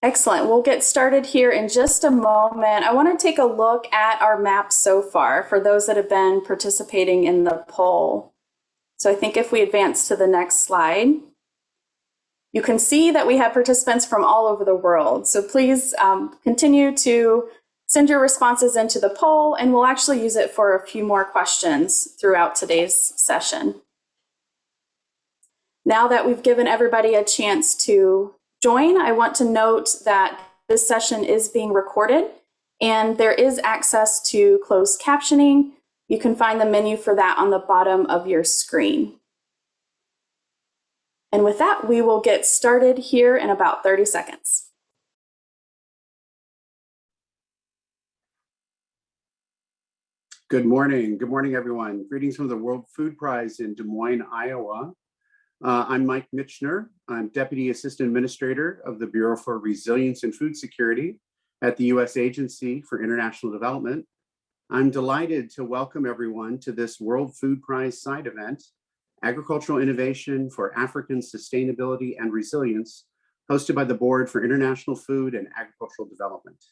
Excellent. We'll get started here in just a moment. I want to take a look at our map so far for those that have been participating in the poll. So I think if we advance to the next slide, you can see that we have participants from all over the world. So please um, continue to send your responses into the poll and we'll actually use it for a few more questions throughout today's session. Now that we've given everybody a chance to join, I want to note that this session is being recorded and there is access to closed captioning. You can find the menu for that on the bottom of your screen. And with that, we will get started here in about 30 seconds. Good morning. Good morning, everyone. Greetings from the World Food Prize in Des Moines, Iowa. Uh, I'm Mike Michener. I'm Deputy Assistant Administrator of the Bureau for Resilience and Food Security at the U.S. Agency for International Development. I'm delighted to welcome everyone to this World Food Prize side event, Agricultural Innovation for African Sustainability and Resilience, hosted by the Board for International Food and Agricultural Development.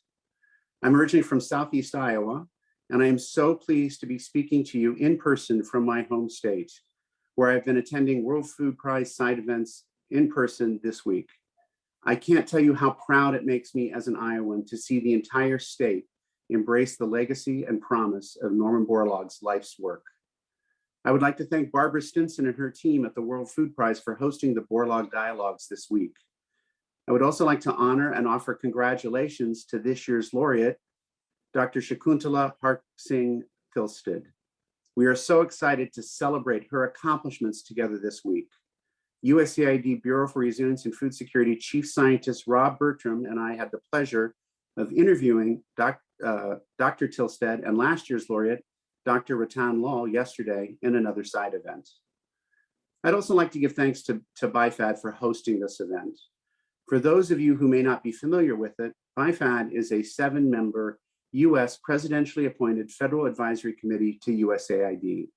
I'm originally from Southeast Iowa, and I am so pleased to be speaking to you in person from my home state where I've been attending World Food Prize side events in person this week. I can't tell you how proud it makes me as an Iowan to see the entire state embrace the legacy and promise of Norman Borlaug's life's work. I would like to thank Barbara Stinson and her team at the World Food Prize for hosting the Borlaug Dialogues this week. I would also like to honor and offer congratulations to this year's laureate, Dr. Shakuntala Park Singh Thilsted. We are so excited to celebrate her accomplishments together this week. USAID Bureau for Resilience and Food Security Chief Scientist Rob Bertram and I had the pleasure of interviewing doc, uh, Dr. Thilsted and last year's laureate, Dr. Rattan Lal yesterday in another side event. I'd also like to give thanks to, to BIFAD for hosting this event. For those of you who may not be familiar with it, BIFAD is a seven member U.S. presidentially appointed Federal Advisory Committee to USAID.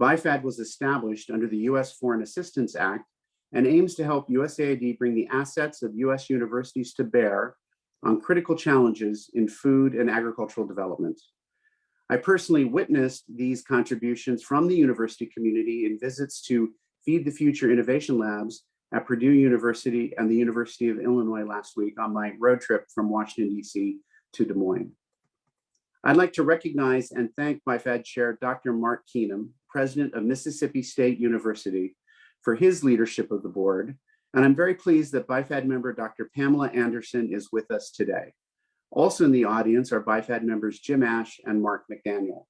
BIFAD was established under the U.S. Foreign Assistance Act and aims to help USAID bring the assets of U.S. universities to bear on critical challenges in food and agricultural development. I personally witnessed these contributions from the university community in visits to Feed the Future Innovation Labs at Purdue University and the University of Illinois last week on my road trip from Washington, D.C. to Des Moines. I'd like to recognize and thank my BIFAD Chair Dr. Mark Keenum, President of Mississippi State University, for his leadership of the board. And I'm very pleased that BIFAD member Dr. Pamela Anderson is with us today. Also in the audience are BIFAD members Jim Ash and Mark McDaniel.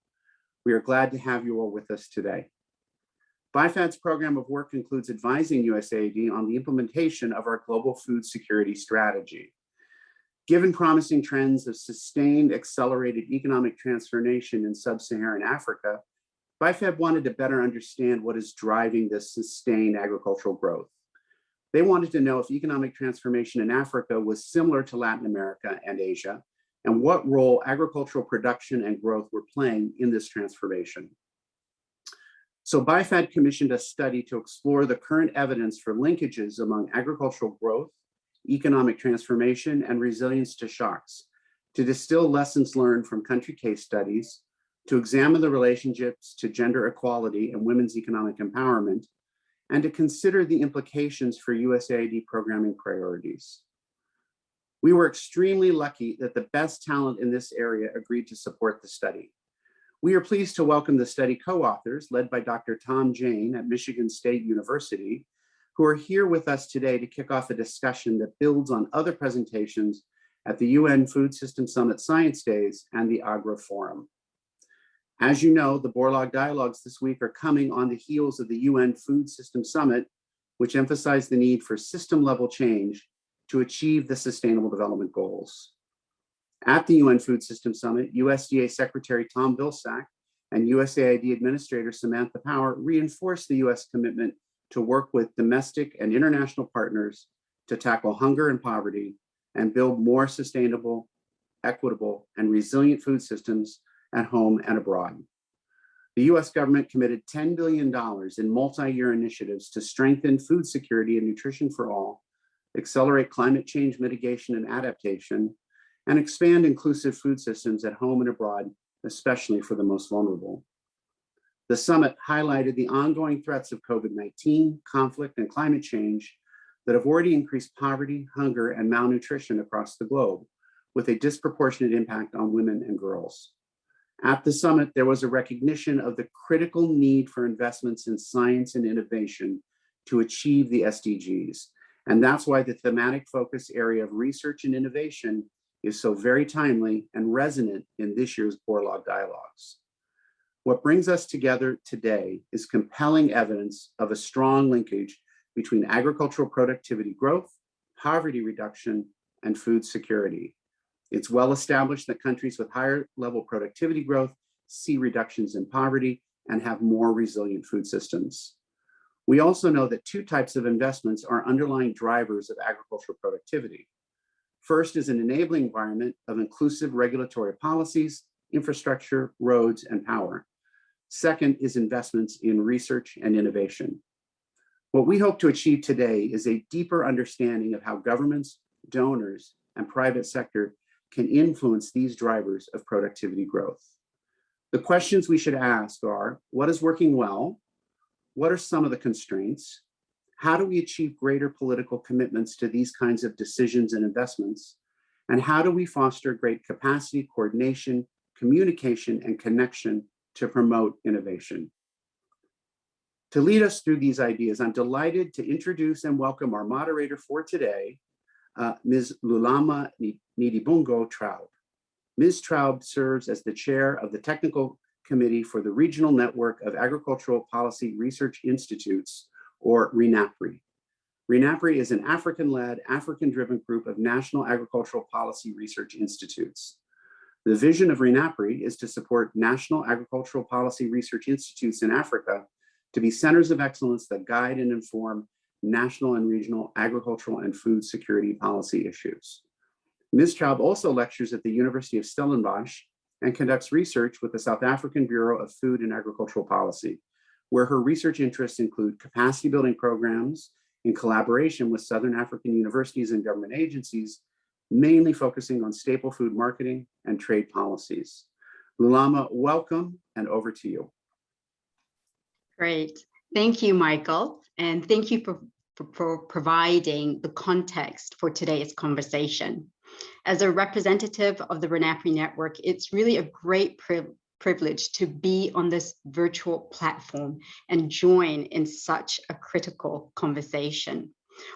We are glad to have you all with us today. BIFAD's program of work includes advising USAID on the implementation of our global food security strategy. Given promising trends of sustained accelerated economic transformation in sub-Saharan Africa, BIFAD wanted to better understand what is driving this sustained agricultural growth. They wanted to know if economic transformation in Africa was similar to Latin America and Asia, and what role agricultural production and growth were playing in this transformation. So BIFAD commissioned a study to explore the current evidence for linkages among agricultural growth economic transformation, and resilience to shocks, to distill lessons learned from country case studies, to examine the relationships to gender equality and women's economic empowerment, and to consider the implications for USAID programming priorities. We were extremely lucky that the best talent in this area agreed to support the study. We are pleased to welcome the study co-authors led by Dr. Tom Jayne at Michigan State University who are here with us today to kick off a discussion that builds on other presentations at the UN Food System Summit Science Days and the AGRA Forum. As you know, the Borlaug Dialogues this week are coming on the heels of the UN Food System Summit, which emphasized the need for system level change to achieve the Sustainable Development Goals. At the UN Food System Summit, USDA Secretary Tom Vilsack and USAID Administrator Samantha Power reinforced the US commitment to work with domestic and international partners to tackle hunger and poverty and build more sustainable, equitable, and resilient food systems at home and abroad. The US government committed $10 billion in multi-year initiatives to strengthen food security and nutrition for all accelerate climate change mitigation and adaptation, and expand inclusive food systems at home and abroad, especially for the most vulnerable. The summit highlighted the ongoing threats of COVID-19, conflict, and climate change that have already increased poverty, hunger, and malnutrition across the globe, with a disproportionate impact on women and girls. At the summit, there was a recognition of the critical need for investments in science and innovation to achieve the SDGs. And that's why the thematic focus area of research and innovation is so very timely and resonant in this year's Borlaug Dialogues. What brings us together today is compelling evidence of a strong linkage between agricultural productivity growth, poverty reduction, and food security. It's well established that countries with higher level productivity growth see reductions in poverty and have more resilient food systems. We also know that two types of investments are underlying drivers of agricultural productivity. First is an enabling environment of inclusive regulatory policies, infrastructure, roads, and power. Second is investments in research and innovation. What we hope to achieve today is a deeper understanding of how governments, donors, and private sector can influence these drivers of productivity growth. The questions we should ask are, what is working well? What are some of the constraints? How do we achieve greater political commitments to these kinds of decisions and investments? And how do we foster great capacity, coordination, communication, and connection to promote innovation. To lead us through these ideas, I'm delighted to introduce and welcome our moderator for today, uh, Ms. Lulama Ndibongo Traub. Ms. Traub serves as the chair of the Technical Committee for the Regional Network of Agricultural Policy Research Institutes, or RENAPRI. RENAPRI is an African-led, African-driven group of national agricultural policy research institutes. The vision of RENAPRI is to support national agricultural policy research institutes in Africa to be centers of excellence that guide and inform national and regional agricultural and food security policy issues. Ms. Traub also lectures at the University of Stellenbosch and conducts research with the South African Bureau of Food and Agricultural Policy, where her research interests include capacity building programs in collaboration with Southern African universities and government agencies mainly focusing on staple food marketing and trade policies. Lulama, welcome and over to you. Great. Thank you, Michael. And thank you for, for, for, providing the context for today's conversation. As a representative of the RENAPRI network, it's really a great pri privilege to be on this virtual platform and join in such a critical conversation.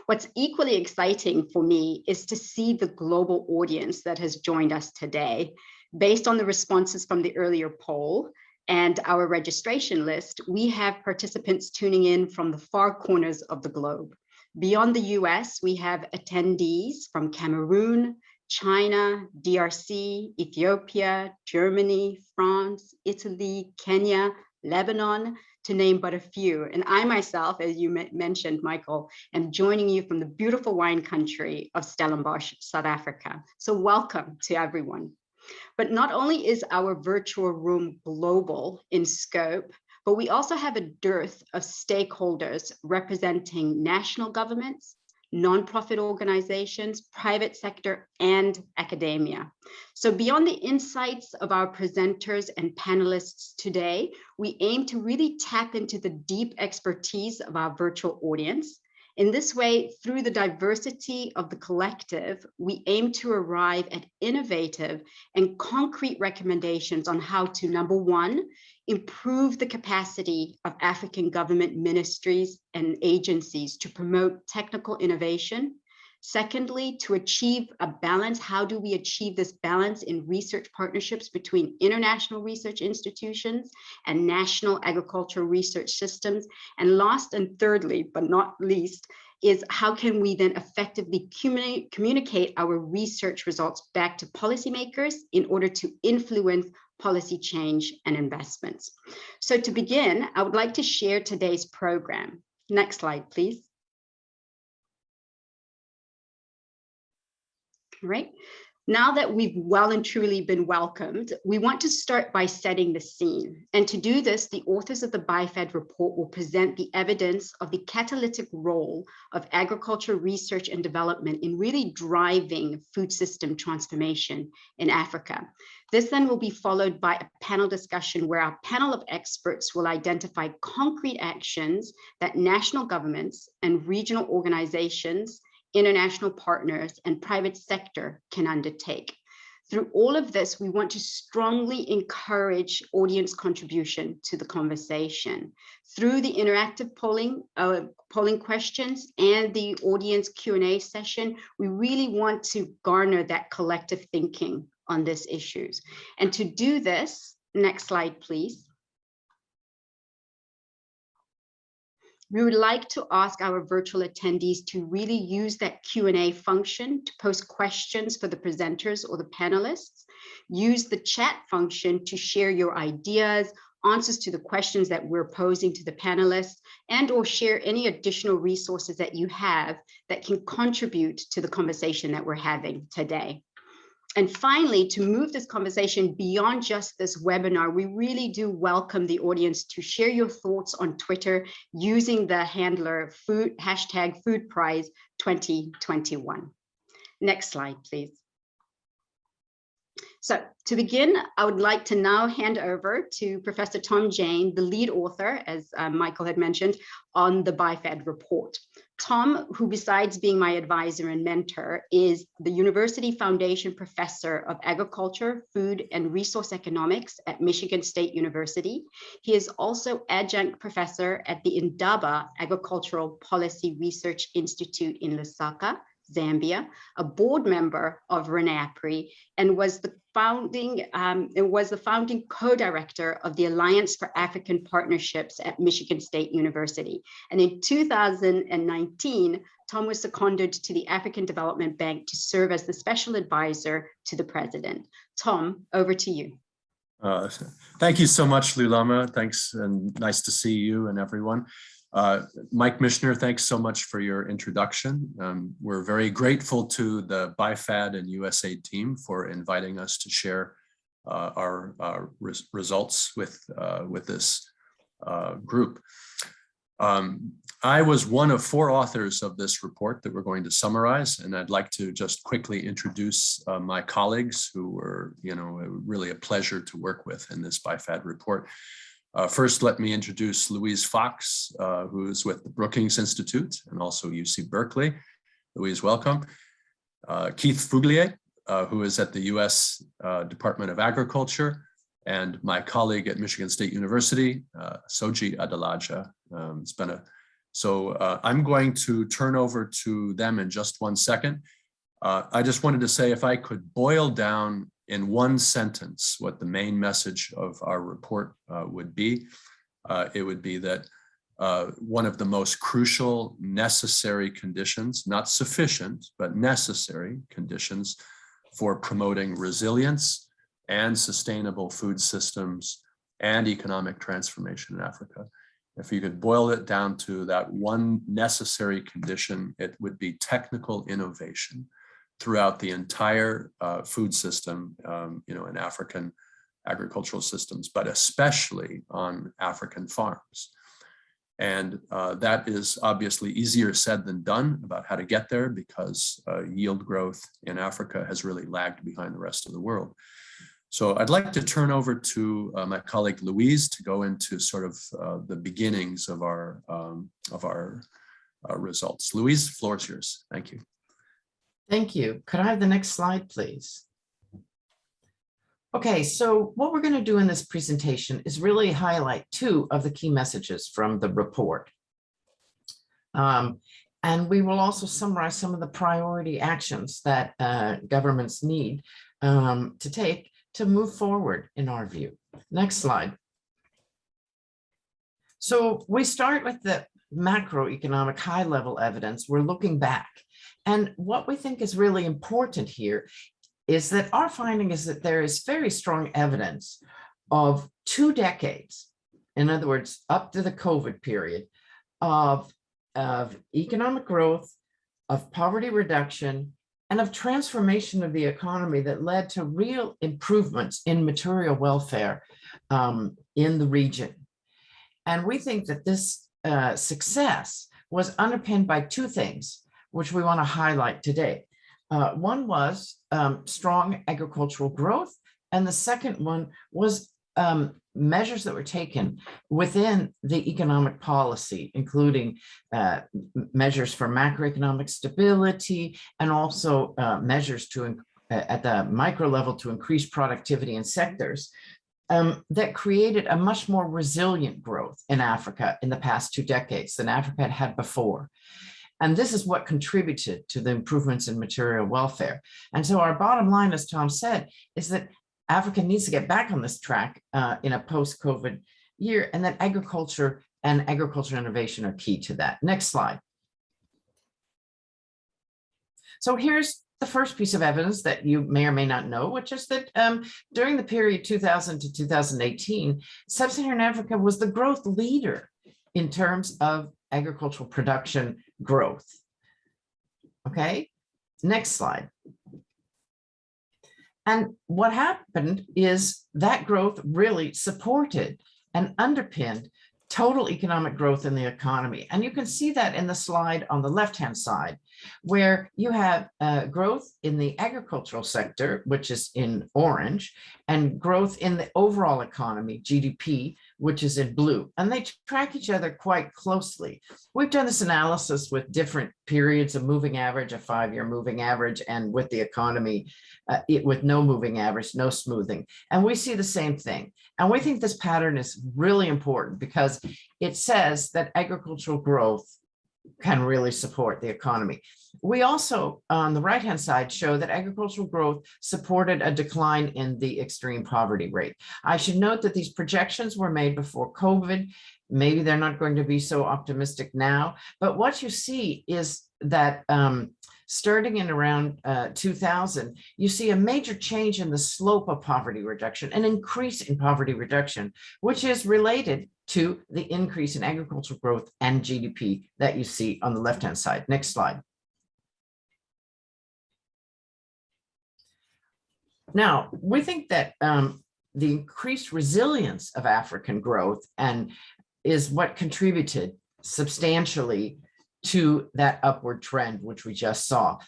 What's equally exciting for me is to see the global audience that has joined us today. Based on the responses from the earlier poll and our registration list, we have participants tuning in from the far corners of the globe. Beyond the US, we have attendees from Cameroon, China, DRC, Ethiopia, Germany, France, Italy, Kenya, Lebanon, to name but a few. And I myself, as you mentioned, Michael, am joining you from the beautiful wine country of Stellenbosch, South Africa. So welcome to everyone. But not only is our virtual room global in scope, but we also have a dearth of stakeholders representing national governments, nonprofit organizations, private sector, and academia. So beyond the insights of our presenters and panelists today, we aim to really tap into the deep expertise of our virtual audience. In this way, through the diversity of the collective, we aim to arrive at innovative and concrete recommendations on how to, number one, improve the capacity of African government ministries and agencies to promote technical innovation. Secondly, to achieve a balance, how do we achieve this balance in research partnerships between international research institutions and national agricultural research systems? And last and thirdly, but not least, is how can we then effectively communicate our research results back to policymakers in order to influence policy change and investments. So to begin, I would like to share today's program. Next slide, please. Right. Now that we've well and truly been welcomed, we want to start by setting the scene. And to do this, the authors of the BIFAD report will present the evidence of the catalytic role of agriculture research and development in really driving food system transformation in Africa. This then will be followed by a panel discussion where our panel of experts will identify concrete actions that national governments and regional organizations international partners and private sector can undertake. Through all of this, we want to strongly encourage audience contribution to the conversation. Through the interactive polling, uh, polling questions and the audience Q&A session, we really want to garner that collective thinking on these issues. And to do this, next slide, please. We would like to ask our virtual attendees to really use that Q&A function to post questions for the presenters or the panelists. Use the chat function to share your ideas, answers to the questions that we're posing to the panelists, and or share any additional resources that you have that can contribute to the conversation that we're having today. And finally, to move this conversation beyond just this webinar, we really do welcome the audience to share your thoughts on Twitter using the handler food hashtag food prize 2021. Next slide, please. So to begin, I would like to now hand over to Professor Tom Jayne, the lead author, as uh, Michael had mentioned, on the BIFAD report. Tom, who besides being my advisor and mentor, is the University Foundation Professor of Agriculture, Food, and Resource Economics at Michigan State University. He is also adjunct professor at the Indaba Agricultural Policy Research Institute in Lusaka, Zambia, a board member of RENAPRI, and was the founding um, it was the founding co-director of the Alliance for African Partnerships at Michigan State University. And in 2019, Tom was seconded to the African Development Bank to serve as the special advisor to the president. Tom, over to you. Uh, thank you so much, Lulama. Thanks and nice to see you and everyone. Uh, Mike Michener, thanks so much for your introduction. Um, we're very grateful to the BIFAD and USAID team for inviting us to share uh, our uh, res results with, uh, with this uh, group. Um, I was one of four authors of this report that we're going to summarize, and I'd like to just quickly introduce uh, my colleagues who were, you know, really a pleasure to work with in this BIFAD report. Uh, first, let me introduce Louise Fox, uh, who is with the Brookings Institute and also UC Berkeley. Louise, welcome. Uh, Keith Fuglie, uh, who is at the US uh, Department of Agriculture, and my colleague at Michigan State University, uh, Soji Adelaja. Um, it's been a, so I'm going to turn over to them in just one second. I just wanted to say if I could boil down in one sentence what the main message of our report uh, would be, uh, it would be that uh, one of the most crucial necessary conditions, not sufficient, but necessary conditions for promoting resilience and sustainable food systems and economic transformation in Africa. If you could boil it down to that one necessary condition, it would be technical innovation throughout the entire uh, food system, um, you know, in African agricultural systems, but especially on African farms. And uh, that is obviously easier said than done about how to get there because uh, yield growth in Africa has really lagged behind the rest of the world. So I'd like to turn over to uh, my colleague Louise to go into sort of uh, the beginnings of our um, of our uh, results. Louise, floor is yours. Thank you. Thank you. Could I have the next slide, please? Okay, so what we're going to do in this presentation is really highlight two of the key messages from the report. Um, and we will also summarize some of the priority actions that uh, governments need um, to take to move forward in our view. Next slide. So we start with the macroeconomic high level evidence. We're looking back and what we think is really important here is that our finding is that there is very strong evidence of two decades, in other words, up to the COVID period, of, of economic growth, of poverty reduction, and of transformation of the economy that led to real improvements in material welfare um, in the region. And we think that this uh, success was underpinned by two things, which we want to highlight today. Uh, one was um, strong agricultural growth, and the second one was um, measures that were taken within the economic policy, including uh, measures for macroeconomic stability and also uh, measures to at the micro level to increase productivity in sectors um, that created a much more resilient growth in Africa in the past two decades than Africa had had before. And this is what contributed to the improvements in material welfare. And so our bottom line, as Tom said, is that Africa needs to get back on this track uh, in a post-COVID year, and that agriculture and agriculture innovation are key to that. Next slide. So here's the first piece of evidence that you may or may not know, which is that um, during the period 2000 to 2018, Sub-Saharan Africa was the growth leader in terms of agricultural production growth. Okay, next slide. And what happened is that growth really supported and underpinned total economic growth in the economy. And you can see that in the slide on the left-hand side, where you have uh, growth in the agricultural sector, which is in orange, and growth in the overall economy, GDP, which is in blue, and they track each other quite closely. We've done this analysis with different periods of moving average, a five-year moving average, and with the economy, uh, it, with no moving average, no smoothing. And we see the same thing. And we think this pattern is really important because it says that agricultural growth can really support the economy. We also, on the right-hand side, show that agricultural growth supported a decline in the extreme poverty rate. I should note that these projections were made before COVID. Maybe they're not going to be so optimistic now, but what you see is that um, starting in around uh, 2000, you see a major change in the slope of poverty reduction, an increase in poverty reduction, which is related to the increase in agricultural growth and GDP that you see on the left-hand side. Next slide. Now, we think that um, the increased resilience of African growth and is what contributed substantially to that upward trend, which we just saw.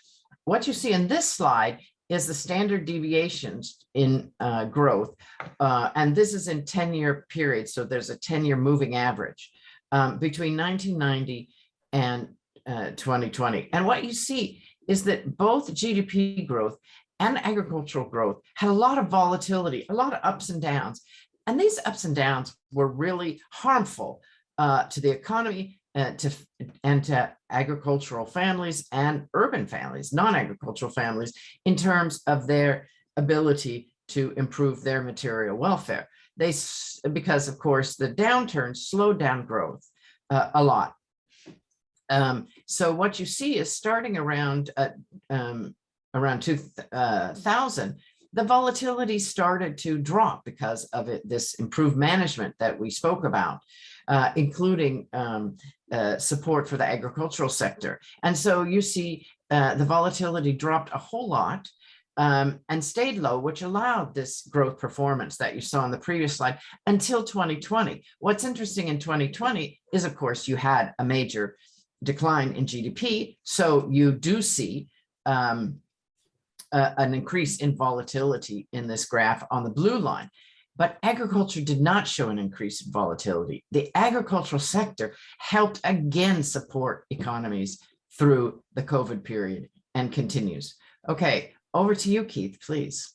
What you see in this slide is the standard deviations in uh, growth. Uh, and this is in 10 year period. So there's a 10 year moving average um, between 1990 and uh, 2020. And what you see is that both GDP growth and agricultural growth had a lot of volatility, a lot of ups and downs. And these ups and downs were really harmful uh, to the economy uh, to, and to agricultural families and urban families, non-agricultural families, in terms of their ability to improve their material welfare. They, because of course, the downturn slowed down growth uh, a lot. Um, so what you see is starting around uh, um, around 2000, the volatility started to drop because of it, this improved management that we spoke about, uh, including um, uh, support for the agricultural sector. And so you see uh, the volatility dropped a whole lot um, and stayed low, which allowed this growth performance that you saw in the previous slide until 2020. What's interesting in 2020 is, of course, you had a major decline in GDP. So you do see um, uh, an increase in volatility in this graph on the blue line. But agriculture did not show an increase in volatility. The agricultural sector helped again support economies through the COVID period and continues. Okay, over to you, Keith, please.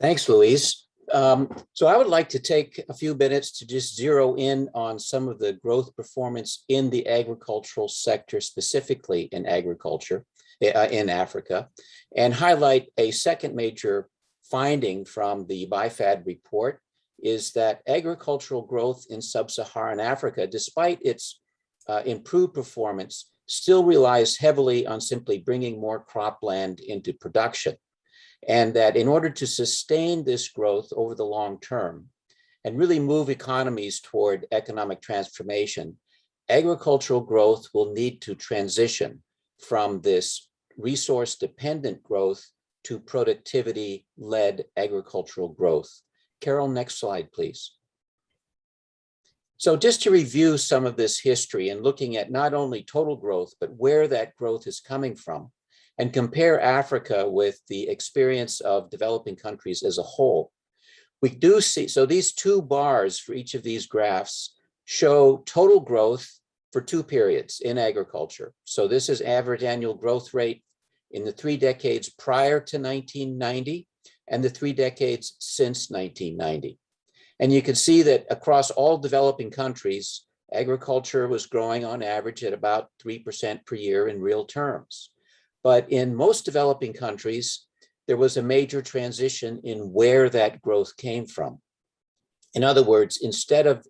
Thanks, Louise. Um, so I would like to take a few minutes to just zero in on some of the growth performance in the agricultural sector, specifically in agriculture uh, in Africa, and highlight a second major finding from the BIFAD report is that agricultural growth in sub-Saharan Africa, despite its uh, improved performance, still relies heavily on simply bringing more cropland into production. And that in order to sustain this growth over the long term and really move economies toward economic transformation, agricultural growth will need to transition from this resource-dependent growth to productivity-led agricultural growth. Carol, next slide, please. So just to review some of this history and looking at not only total growth, but where that growth is coming from and compare Africa with the experience of developing countries as a whole. We do see, so these two bars for each of these graphs show total growth for two periods in agriculture. So this is average annual growth rate in the three decades prior to 1990 and the three decades since 1990. And you can see that across all developing countries, agriculture was growing on average at about 3% per year in real terms. But in most developing countries, there was a major transition in where that growth came from. In other words, instead of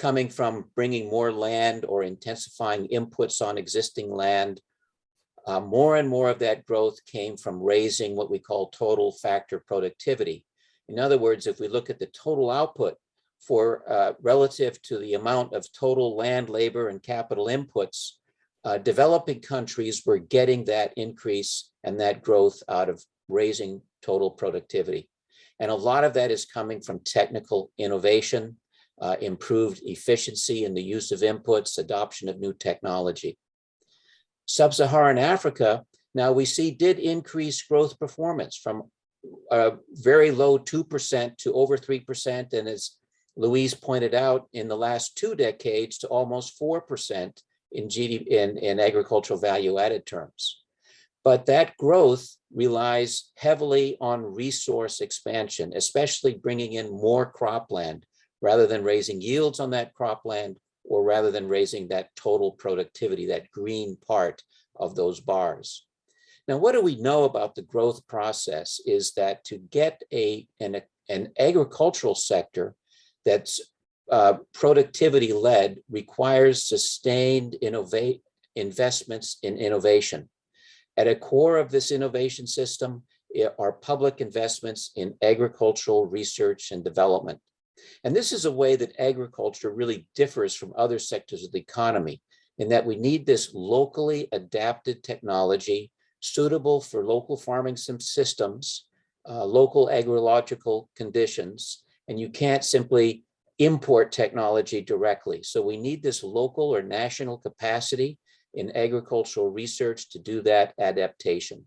coming from bringing more land or intensifying inputs on existing land, uh, more and more of that growth came from raising what we call total factor productivity. In other words, if we look at the total output for uh, relative to the amount of total land, labor, and capital inputs, uh, developing countries were getting that increase and that growth out of raising total productivity. And a lot of that is coming from technical innovation, uh, improved efficiency in the use of inputs, adoption of new technology. Sub-Saharan Africa, now we see did increase growth performance from a very low 2% to over 3%. And as Louise pointed out, in the last two decades to almost 4% in GDP in, in agricultural value added terms. But that growth relies heavily on resource expansion, especially bringing in more cropland rather than raising yields on that cropland or rather than raising that total productivity, that green part of those bars. Now, what do we know about the growth process is that to get a, an, an agricultural sector that's uh, productivity led requires sustained innovate investments in innovation. At a core of this innovation system are public investments in agricultural research and development. And this is a way that agriculture really differs from other sectors of the economy in that we need this locally adapted technology suitable for local farming systems, uh, local agrological conditions, and you can't simply import technology directly. So we need this local or national capacity in agricultural research to do that adaptation.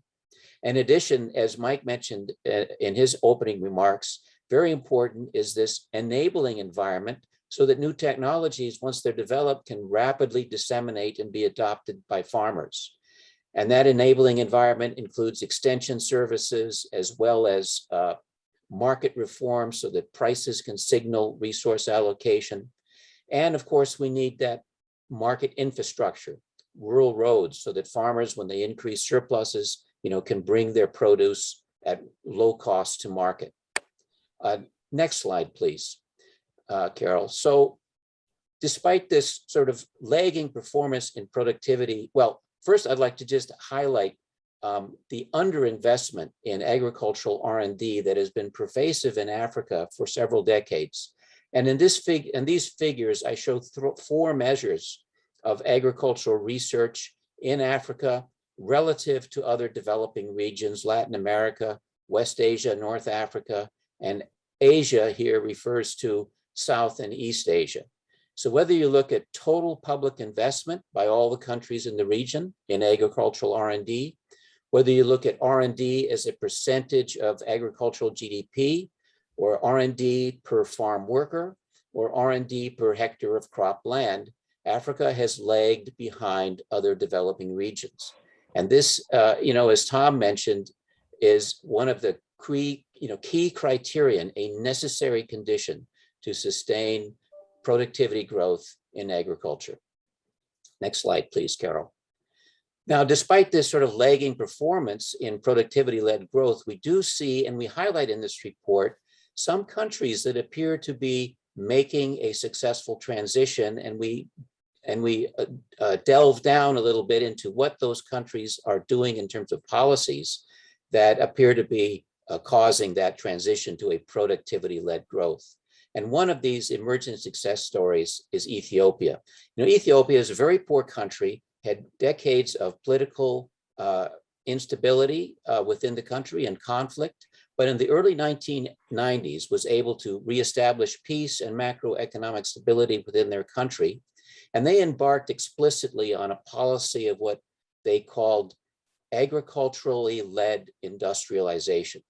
In addition, as Mike mentioned uh, in his opening remarks, very important is this enabling environment so that new technologies, once they're developed, can rapidly disseminate and be adopted by farmers. And that enabling environment includes extension services as well as uh, market reform so that prices can signal resource allocation. And of course, we need that market infrastructure, rural roads, so that farmers, when they increase surpluses, you know, can bring their produce at low cost to market. Uh, next slide, please, uh, Carol. So despite this sort of lagging performance in productivity, well, first I'd like to just highlight um, the underinvestment in agricultural R&D that has been pervasive in Africa for several decades. And in this fig and these figures, I show four measures of agricultural research in Africa relative to other developing regions, Latin America, West Asia, North Africa, and Asia here refers to South and East Asia. So whether you look at total public investment by all the countries in the region in agricultural R&D, whether you look at R&D as a percentage of agricultural GDP, or R&D per farm worker, or R&D per hectare of crop land, Africa has lagged behind other developing regions. And this, uh, you know, as Tom mentioned, is one of the key, you know, key criterion, a necessary condition to sustain productivity growth in agriculture. Next slide, please, Carol. Now, despite this sort of lagging performance in productivity-led growth, we do see, and we highlight in this report, some countries that appear to be making a successful transition, and we and we uh, uh, delve down a little bit into what those countries are doing in terms of policies that appear to be uh, causing that transition to a productivity-led growth. And one of these emerging success stories is Ethiopia. You know, Ethiopia is a very poor country had decades of political uh, instability uh, within the country and conflict, but in the early 1990s was able to reestablish peace and macroeconomic stability within their country. And they embarked explicitly on a policy of what they called agriculturally led industrialization.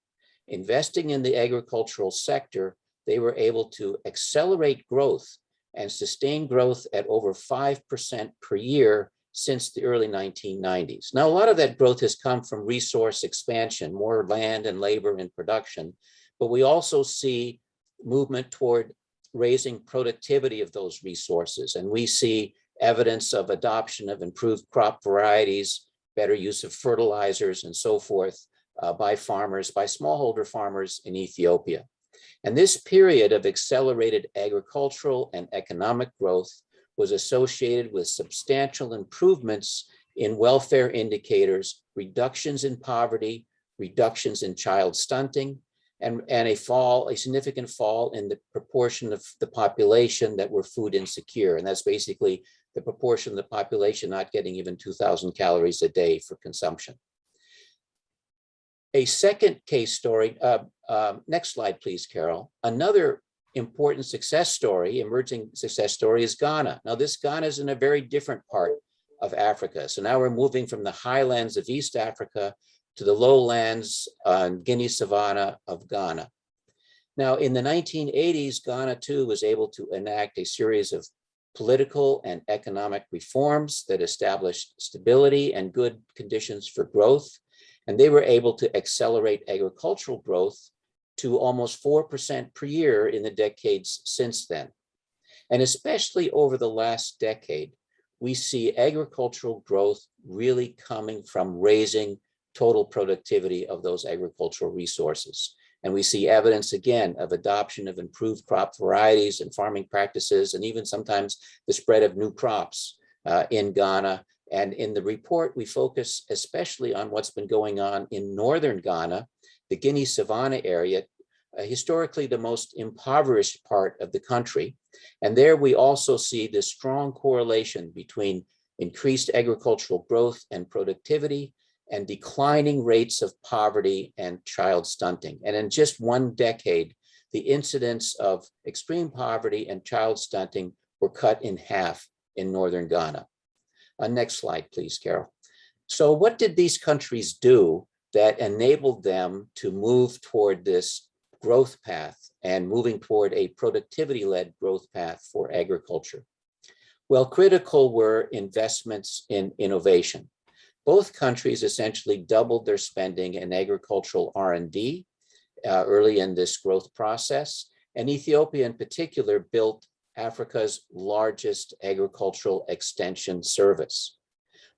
Investing in the agricultural sector, they were able to accelerate growth and sustain growth at over 5% per year since the early 1990s. Now, a lot of that growth has come from resource expansion, more land and labor in production, but we also see movement toward raising productivity of those resources. And we see evidence of adoption of improved crop varieties, better use of fertilizers and so forth uh, by farmers, by smallholder farmers in Ethiopia. And this period of accelerated agricultural and economic growth was associated with substantial improvements in welfare indicators, reductions in poverty, reductions in child stunting, and, and a fall, a significant fall in the proportion of the population that were food insecure. And that's basically the proportion of the population not getting even 2000 calories a day for consumption. A second case story, uh, uh, next slide, please, Carol. Another important success story, emerging success story is Ghana. Now this Ghana is in a very different part of Africa. So now we're moving from the highlands of East Africa to the lowlands on Guinea savanna of Ghana. Now in the 1980s, Ghana too was able to enact a series of political and economic reforms that established stability and good conditions for growth. And they were able to accelerate agricultural growth to almost 4% per year in the decades since then. And especially over the last decade, we see agricultural growth really coming from raising total productivity of those agricultural resources. And we see evidence again of adoption of improved crop varieties and farming practices, and even sometimes the spread of new crops uh, in Ghana. And in the report, we focus especially on what's been going on in northern Ghana, the Guinea Savannah area, uh, historically the most impoverished part of the country. And there we also see this strong correlation between increased agricultural growth and productivity and declining rates of poverty and child stunting. And in just one decade, the incidence of extreme poverty and child stunting were cut in half in Northern Ghana. Uh, next slide, please, Carol. So what did these countries do that enabled them to move toward this growth path and moving toward a productivity-led growth path for agriculture? Well, critical were investments in innovation. Both countries essentially doubled their spending in agricultural R&D uh, early in this growth process. And Ethiopia in particular built Africa's largest agricultural extension service.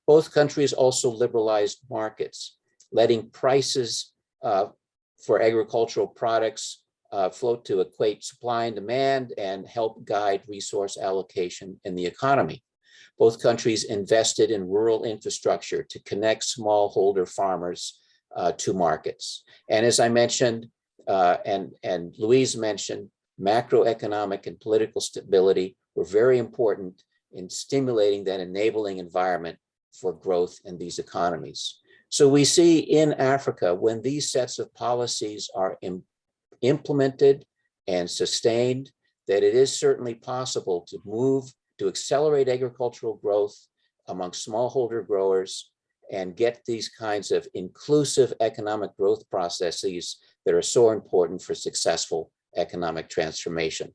Both countries also liberalized markets, letting prices uh, for agricultural products uh, float to equate supply and demand and help guide resource allocation in the economy. Both countries invested in rural infrastructure to connect smallholder farmers uh, to markets. And as I mentioned, uh, and, and Louise mentioned, macroeconomic and political stability were very important in stimulating that enabling environment for growth in these economies. So we see in Africa, when these sets of policies are Im implemented and sustained, that it is certainly possible to move to accelerate agricultural growth among smallholder growers and get these kinds of inclusive economic growth processes that are so important for successful economic transformation.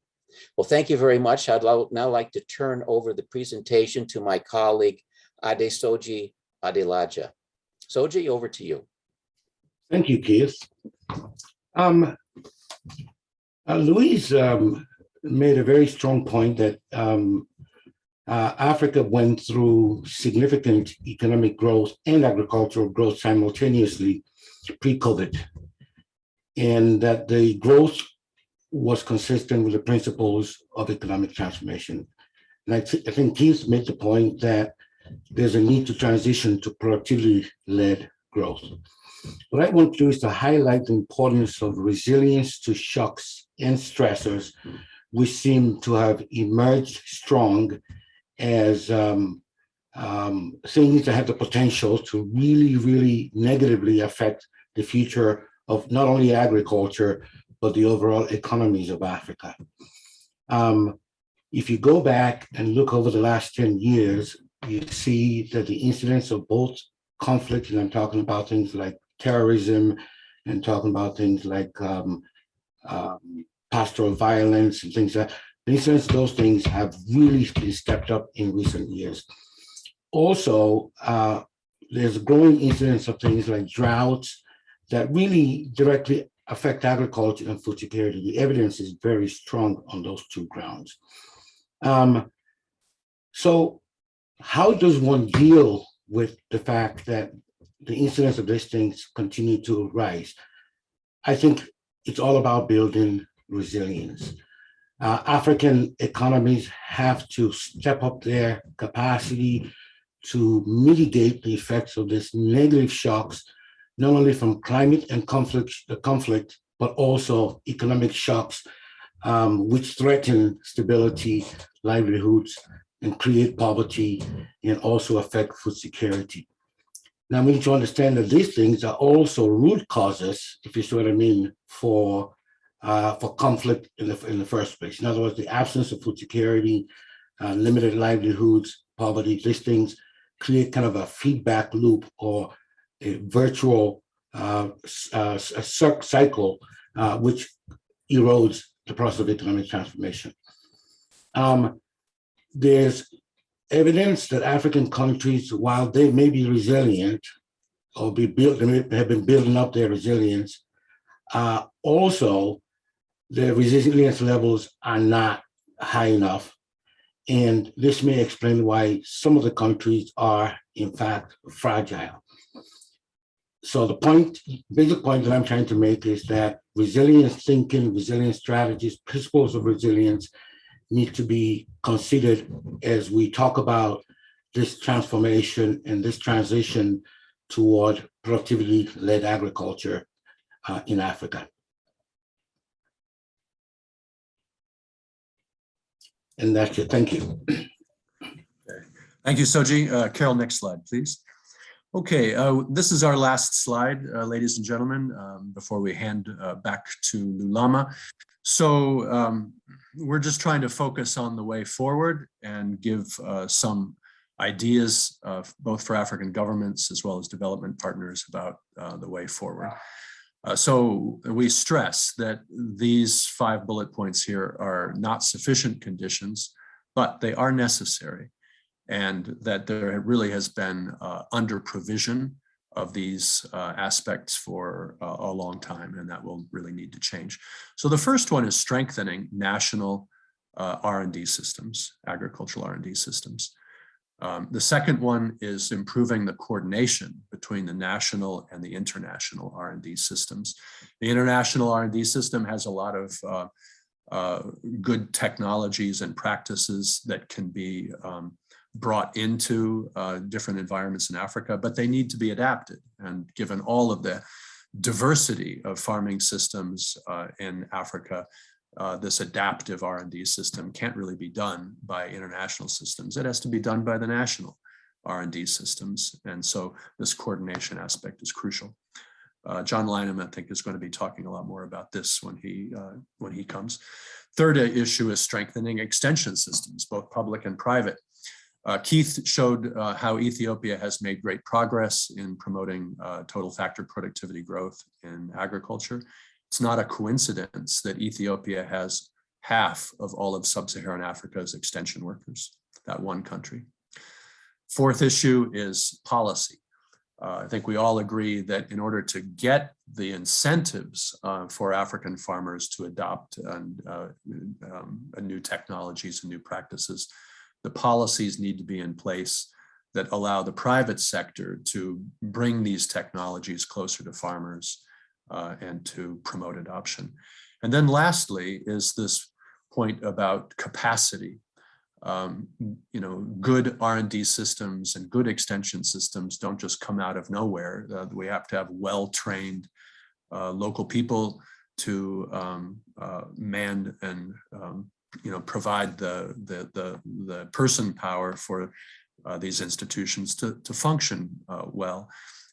Well, thank you very much. I'd now like to turn over the presentation to my colleague, Adesoji Adelaja. Soji, over to you. Thank you, Keith. Um, uh, Louise um, made a very strong point that um, uh, Africa went through significant economic growth and agricultural growth simultaneously pre-COVID, and that the growth was consistent with the principles of economic transformation. And I, th I think Keith made the point that there's a need to transition to productivity-led growth. What I want to do is to highlight the importance of resilience to shocks and stressors, which seem to have emerged strong as um, um, things that have the potential to really, really negatively affect the future of not only agriculture, but the overall economies of Africa. Um, if you go back and look over the last 10 years, you see that the incidence of both conflict, and I'm talking about things like terrorism and talking about things like um, um, pastoral violence and things like that, the incidence of those things have really been stepped up in recent years. Also, uh, there's a growing incidence of things like droughts that really directly affect agriculture and food security. The evidence is very strong on those two grounds. Um, so how does one deal with the fact that the incidence of these things continue to rise? I think it's all about building resilience. Uh, African economies have to step up their capacity to mitigate the effects of these negative shocks, not only from climate and conflict, conflict but also economic shocks, um, which threaten stability, livelihoods, and create poverty, and also affect food security. Now we need to understand that these things are also root causes, if you see what I mean, for uh, for conflict in the in the first place. In other words, the absence of food security, uh, limited livelihoods, poverty, these things create kind of a feedback loop or virtual uh, uh, cycle uh, which erodes the process of economic transformation. Um, there's evidence that African countries, while they may be resilient or be built, have been building up their resilience, uh, also their resilience levels are not high enough. And this may explain why some of the countries are in fact fragile. So the point, basic point that I'm trying to make is that resilience thinking, resilience strategies, principles of resilience need to be considered as we talk about this transformation and this transition toward productivity-led agriculture uh, in Africa. And that's it. Thank you. Thank you, Soji. Uh, Carol, next slide, please. Okay, uh, this is our last slide, uh, ladies and gentlemen, um, before we hand uh, back to Lulama. So um, we're just trying to focus on the way forward and give uh, some ideas both for African governments as well as development partners about uh, the way forward. Uh, so we stress that these five bullet points here are not sufficient conditions, but they are necessary and that there really has been uh, under provision of these uh, aspects for uh, a long time, and that will really need to change. So the first one is strengthening national uh, R&D systems, agricultural R&D systems. Um, the second one is improving the coordination between the national and the international R&D systems. The international R&D system has a lot of uh, uh, good technologies and practices that can be um, brought into uh, different environments in Africa, but they need to be adapted. And given all of the diversity of farming systems uh, in Africa, uh, this adaptive R&D system can't really be done by international systems. It has to be done by the national R&D systems. And so this coordination aspect is crucial. Uh, John Lynam, I think, is going to be talking a lot more about this when he uh, when he comes. Third issue is strengthening extension systems, both public and private. Uh, Keith showed uh, how Ethiopia has made great progress in promoting uh, total factor productivity growth in agriculture. It's not a coincidence that Ethiopia has half of all of sub-Saharan Africa's extension workers, that one country. Fourth issue is policy. Uh, I think we all agree that in order to get the incentives uh, for African farmers to adopt and, uh, um, new technologies and new practices, the policies need to be in place that allow the private sector to bring these technologies closer to farmers uh, and to promote adoption. And then lastly is this point about capacity. Um, you know, good R&D systems and good extension systems don't just come out of nowhere. Uh, we have to have well-trained uh, local people to um, uh, man and um, you know provide the, the the the person power for uh, these institutions to, to function uh, well.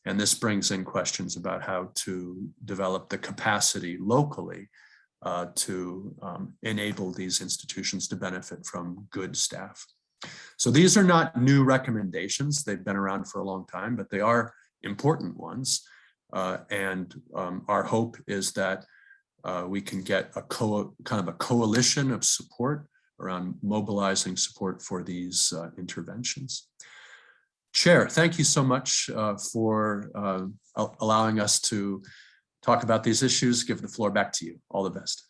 And this brings in questions about how to develop the capacity locally uh, to um, enable these institutions to benefit from good staff. So these are not new recommendations. They've been around for a long time, but they are important ones. Uh, and um, our hope is that uh, we can get a kind of a coalition of support around mobilizing support for these uh, interventions. Chair, thank you so much uh, for uh, allowing us to talk about these issues. Give the floor back to you. All the best.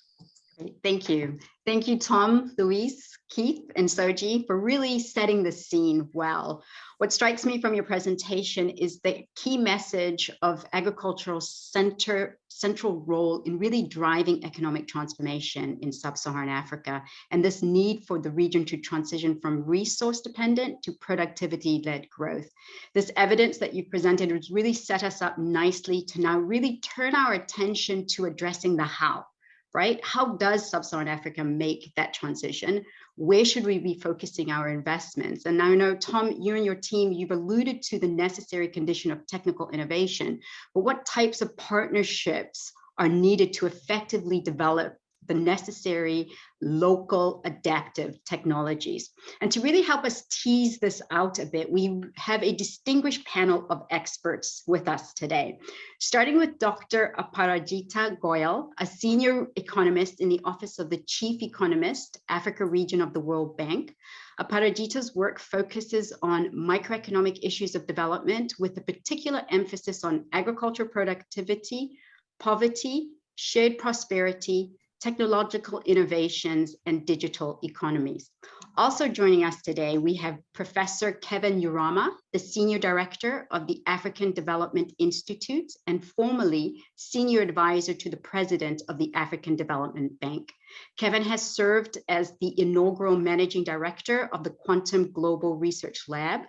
Thank you. Thank you, Tom, Luis, Keith, and Soji for really setting the scene well. What strikes me from your presentation is the key message of agricultural center, central role in really driving economic transformation in sub-Saharan Africa, and this need for the region to transition from resource dependent to productivity-led growth. This evidence that you presented has really set us up nicely to now really turn our attention to addressing the how right? How does sub-Saharan Africa make that transition? Where should we be focusing our investments? And I know, Tom, you and your team, you've alluded to the necessary condition of technical innovation, but what types of partnerships are needed to effectively develop the necessary local adaptive technologies. And to really help us tease this out a bit, we have a distinguished panel of experts with us today, starting with Dr. Aparajita Goyal, a senior economist in the Office of the Chief Economist, Africa region of the World Bank. Aparajita's work focuses on microeconomic issues of development with a particular emphasis on agriculture productivity, poverty, shared prosperity, technological innovations, and digital economies. Also joining us today, we have Professor Kevin Urama, the Senior Director of the African Development Institute and formerly Senior Advisor to the President of the African Development Bank. Kevin has served as the inaugural Managing Director of the Quantum Global Research Lab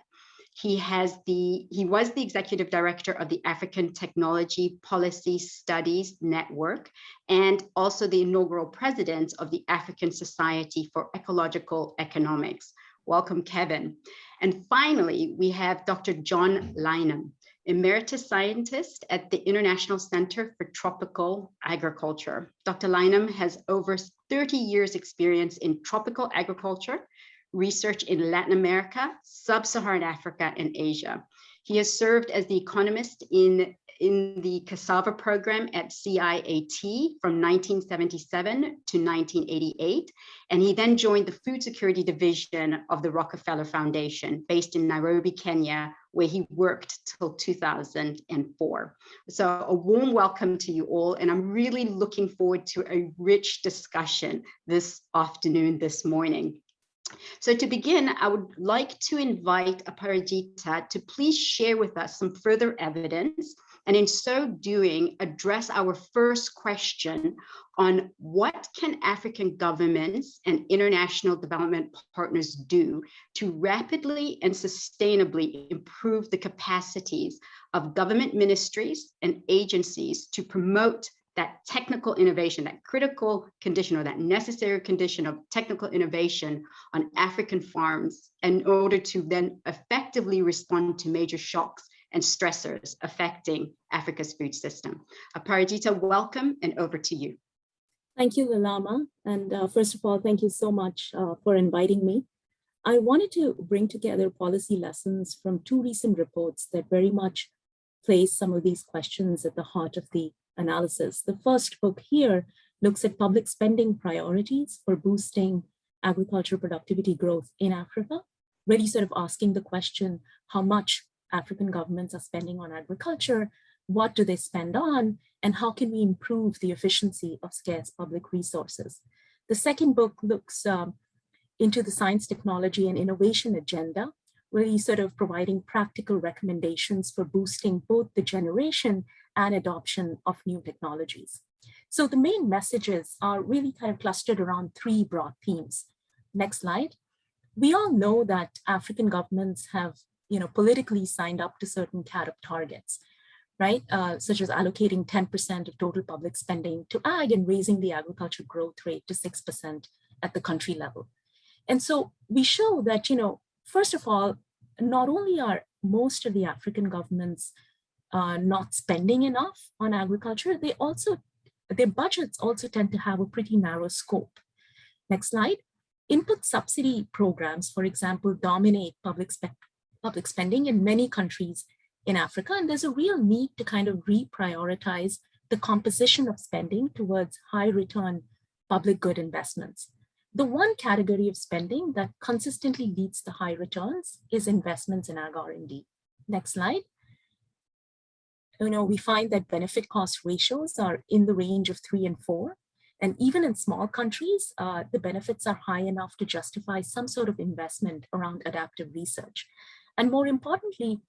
he has the he was the executive director of the African Technology Policy Studies Network and also the inaugural president of the African Society for Ecological Economics. Welcome, Kevin. And finally, we have Dr. John Lynam, emeritus scientist at the International Center for Tropical Agriculture. Dr. Lynam has over 30 years experience in tropical agriculture research in Latin America, Sub-Saharan Africa, and Asia. He has served as the economist in, in the cassava program at CIAT from 1977 to 1988, and he then joined the Food Security Division of the Rockefeller Foundation based in Nairobi, Kenya, where he worked till 2004. So a warm welcome to you all, and I'm really looking forward to a rich discussion this afternoon, this morning. So to begin, I would like to invite Aparajita to please share with us some further evidence and in so doing, address our first question on what can African governments and international development partners do to rapidly and sustainably improve the capacities of government ministries and agencies to promote that technical innovation, that critical condition or that necessary condition of technical innovation on African farms in order to then effectively respond to major shocks and stressors affecting Africa's food system. Aparajita, welcome and over to you. Thank you, Lulama. And uh, first of all, thank you so much uh, for inviting me. I wanted to bring together policy lessons from two recent reports that very much place some of these questions at the heart of the analysis. The first book here looks at public spending priorities for boosting agriculture productivity growth in Africa, really sort of asking the question, how much African governments are spending on agriculture, what do they spend on, and how can we improve the efficiency of scarce public resources. The second book looks um, into the science, technology, and innovation agenda, really sort of providing practical recommendations for boosting both the generation and adoption of new technologies. So the main messages are really kind of clustered around three broad themes. Next slide. We all know that African governments have you know, politically signed up to certain CAADP targets, right? Uh, such as allocating 10% of total public spending to ag and raising the agriculture growth rate to 6% at the country level. And so we show that, you know, first of all, not only are most of the African governments uh, not spending enough on agriculture, they also, their budgets also tend to have a pretty narrow scope. Next slide. Input subsidy programs, for example, dominate public, spe public spending in many countries in Africa, and there's a real need to kind of reprioritize the composition of spending towards high return public good investments. The one category of spending that consistently leads to high returns is investments in ag R&D. Next slide. You know, we find that benefit cost ratios are in the range of three and four. And even in small countries, uh, the benefits are high enough to justify some sort of investment around adaptive research. And more importantly,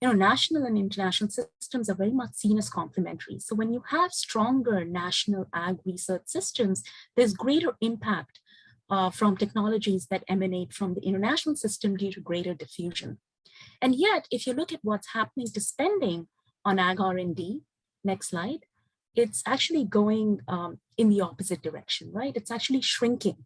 you know, national and international systems are very much seen as complementary. So when you have stronger national ag research systems, there's greater impact uh, from technologies that emanate from the international system due to greater diffusion. And yet, if you look at what's happening to spending on ag R&D, next slide, it's actually going um, in the opposite direction, right? It's actually shrinking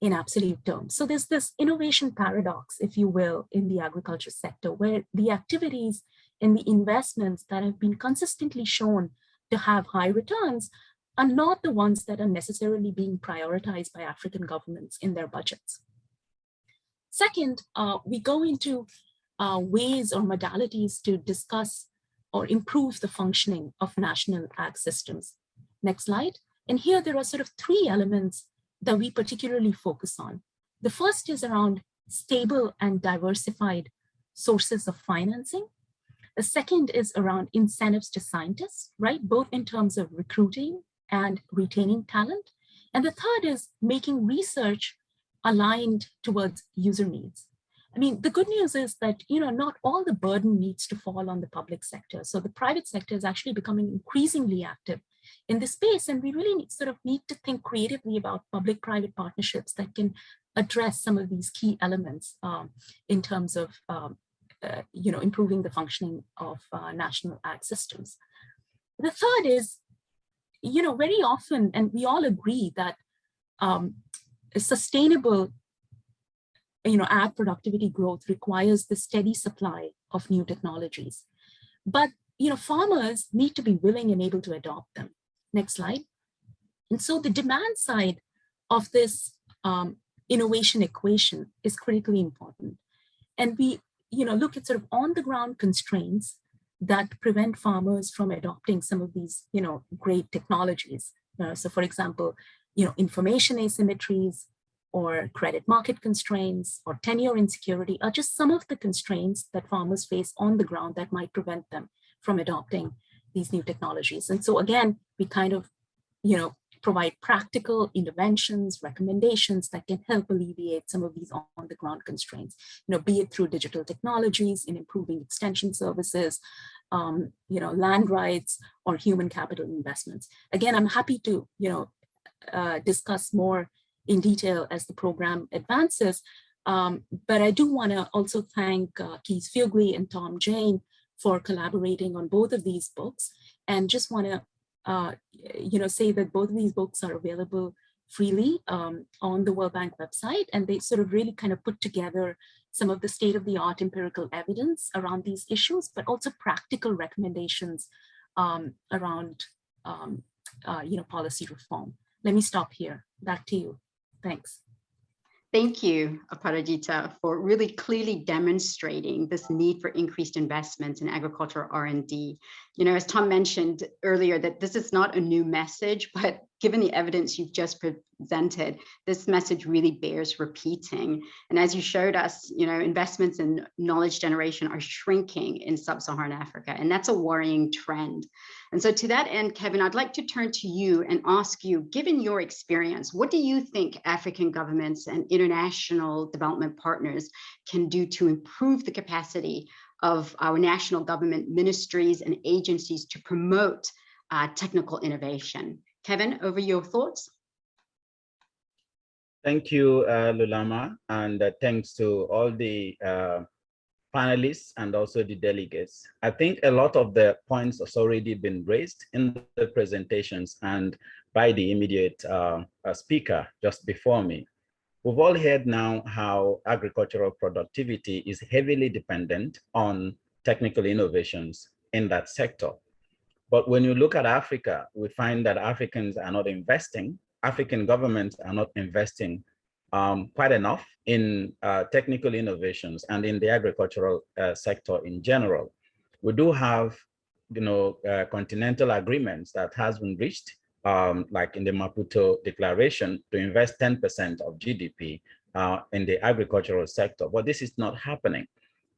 in absolute terms. So there's this innovation paradox, if you will, in the agriculture sector, where the activities and the investments that have been consistently shown to have high returns are not the ones that are necessarily being prioritized by African governments in their budgets. Second, uh, we go into uh, ways or modalities to discuss or improve the functioning of national ag systems. Next slide. And here there are sort of three elements that we particularly focus on. The first is around stable and diversified sources of financing. The second is around incentives to scientists, right? Both in terms of recruiting and retaining talent. And the third is making research aligned towards user needs. I mean, the good news is that, you know, not all the burden needs to fall on the public sector. So the private sector is actually becoming increasingly active in this space. And we really need, sort of need to think creatively about public-private partnerships that can address some of these key elements um, in terms of, um, uh, you know, improving the functioning of uh, national ag systems. The third is you know, very often, and we all agree that um, sustainable, you know, ag productivity growth requires the steady supply of new technologies. But, you know, farmers need to be willing and able to adopt them. Next slide. And so the demand side of this um, innovation equation is critically important. And we, you know, look at sort of on the ground constraints that prevent farmers from adopting some of these, you know, great technologies. Uh, so for example, you know, information asymmetries or credit market constraints or tenure insecurity are just some of the constraints that farmers face on the ground that might prevent them from adopting these new technologies. And so again, we kind of, you know, provide practical interventions, recommendations that can help alleviate some of these on the ground constraints, you know, be it through digital technologies in improving extension services, um, you know, land rights or human capital investments. Again, I'm happy to, you know, uh, discuss more in detail as the program advances. Um, but I do want to also thank uh, Keith Fuglie and Tom Jayne for collaborating on both of these books and just want to uh, you know, say that both of these books are available freely um, on the World Bank website, and they sort of really kind of put together some of the state-of-the-art empirical evidence around these issues, but also practical recommendations um, around, um, uh, you know, policy reform. Let me stop here. Back to you. Thanks. Thank you, Aparajita, for really clearly demonstrating this need for increased investments in agricultural R&D. You know, as Tom mentioned earlier, that this is not a new message, but given the evidence you've just presented, this message really bears repeating. And as you showed us, you know, investments in knowledge generation are shrinking in sub-Saharan Africa, and that's a worrying trend. And so to that end, Kevin, I'd like to turn to you and ask you, given your experience, what do you think African governments and international development partners can do to improve the capacity of our national government ministries and agencies to promote uh, technical innovation? Kevin, over your thoughts. Thank you, uh, Lulama, and uh, thanks to all the uh, panelists and also the delegates. I think a lot of the points has already been raised in the presentations and by the immediate uh, uh, speaker just before me. We've all heard now how agricultural productivity is heavily dependent on technical innovations in that sector. But when you look at Africa, we find that Africans are not investing, African governments are not investing um, quite enough in uh, technical innovations and in the agricultural uh, sector in general. We do have, you know, uh, continental agreements that has been reached, um, like in the Maputo Declaration, to invest 10% of GDP uh, in the agricultural sector, but this is not happening.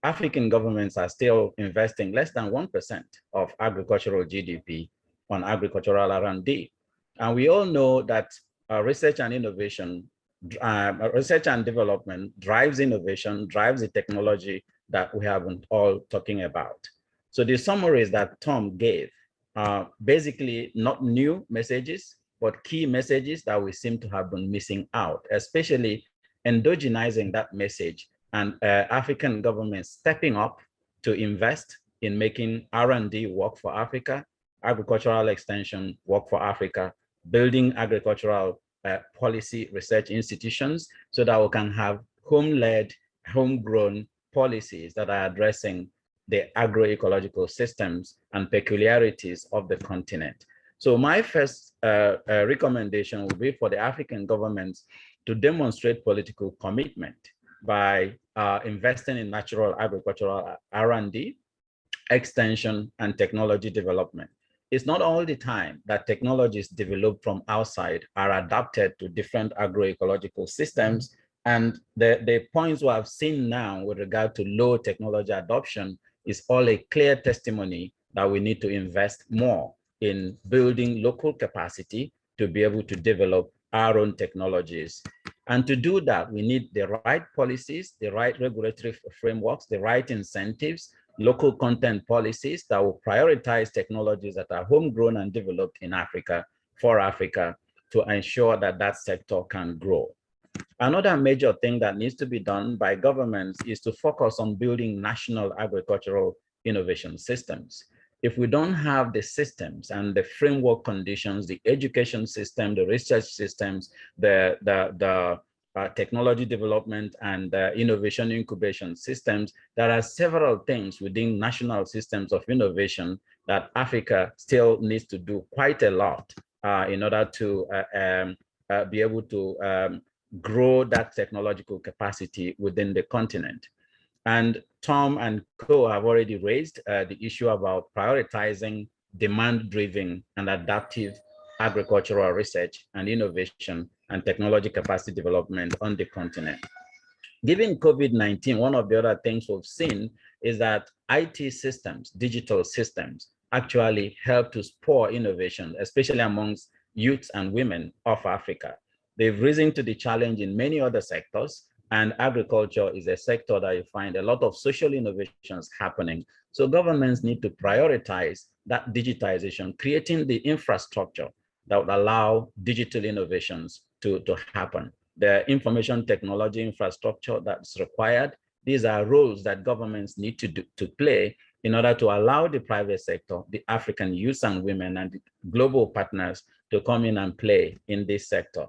African governments are still investing less than 1% of agricultural GDP on agricultural R&D. And we all know that uh, research and innovation um, research and development drives innovation, drives the technology that we have been all talking about. So the summaries that Tom gave are basically not new messages, but key messages that we seem to have been missing out, especially endogenizing that message and uh, African governments stepping up to invest in making R&D work for Africa, agricultural extension work for Africa, building agricultural uh, policy research institutions so that we can have home-led, homegrown policies that are addressing the agroecological systems and peculiarities of the continent. So my first uh, uh, recommendation would be for the African governments to demonstrate political commitment by uh, investing in natural agricultural R&D, extension, and technology development it's not all the time that technologies developed from outside are adapted to different agroecological systems. And the, the points we have seen now with regard to low technology adoption is all a clear testimony that we need to invest more in building local capacity to be able to develop our own technologies. And to do that, we need the right policies, the right regulatory frameworks, the right incentives, local content policies that will prioritize technologies that are homegrown and developed in Africa for Africa to ensure that that sector can grow. Another major thing that needs to be done by governments is to focus on building national agricultural innovation systems. If we don't have the systems and the framework conditions, the education system, the research systems, the, the, the uh, technology development and uh, innovation incubation systems, there are several things within national systems of innovation that Africa still needs to do quite a lot uh, in order to uh, um, uh, be able to um, grow that technological capacity within the continent. And Tom and Co have already raised uh, the issue about prioritizing demand-driven and adaptive agricultural research and innovation and technology capacity development on the continent. Given COVID-19, one of the other things we've seen is that IT systems, digital systems, actually help to spur innovation, especially amongst youths and women of Africa. They've risen to the challenge in many other sectors, and agriculture is a sector that you find a lot of social innovations happening. So governments need to prioritize that digitization, creating the infrastructure that would allow digital innovations to, to happen. The information technology infrastructure that's required, these are roles that governments need to, do, to play in order to allow the private sector, the African youth and women and global partners to come in and play in this sector.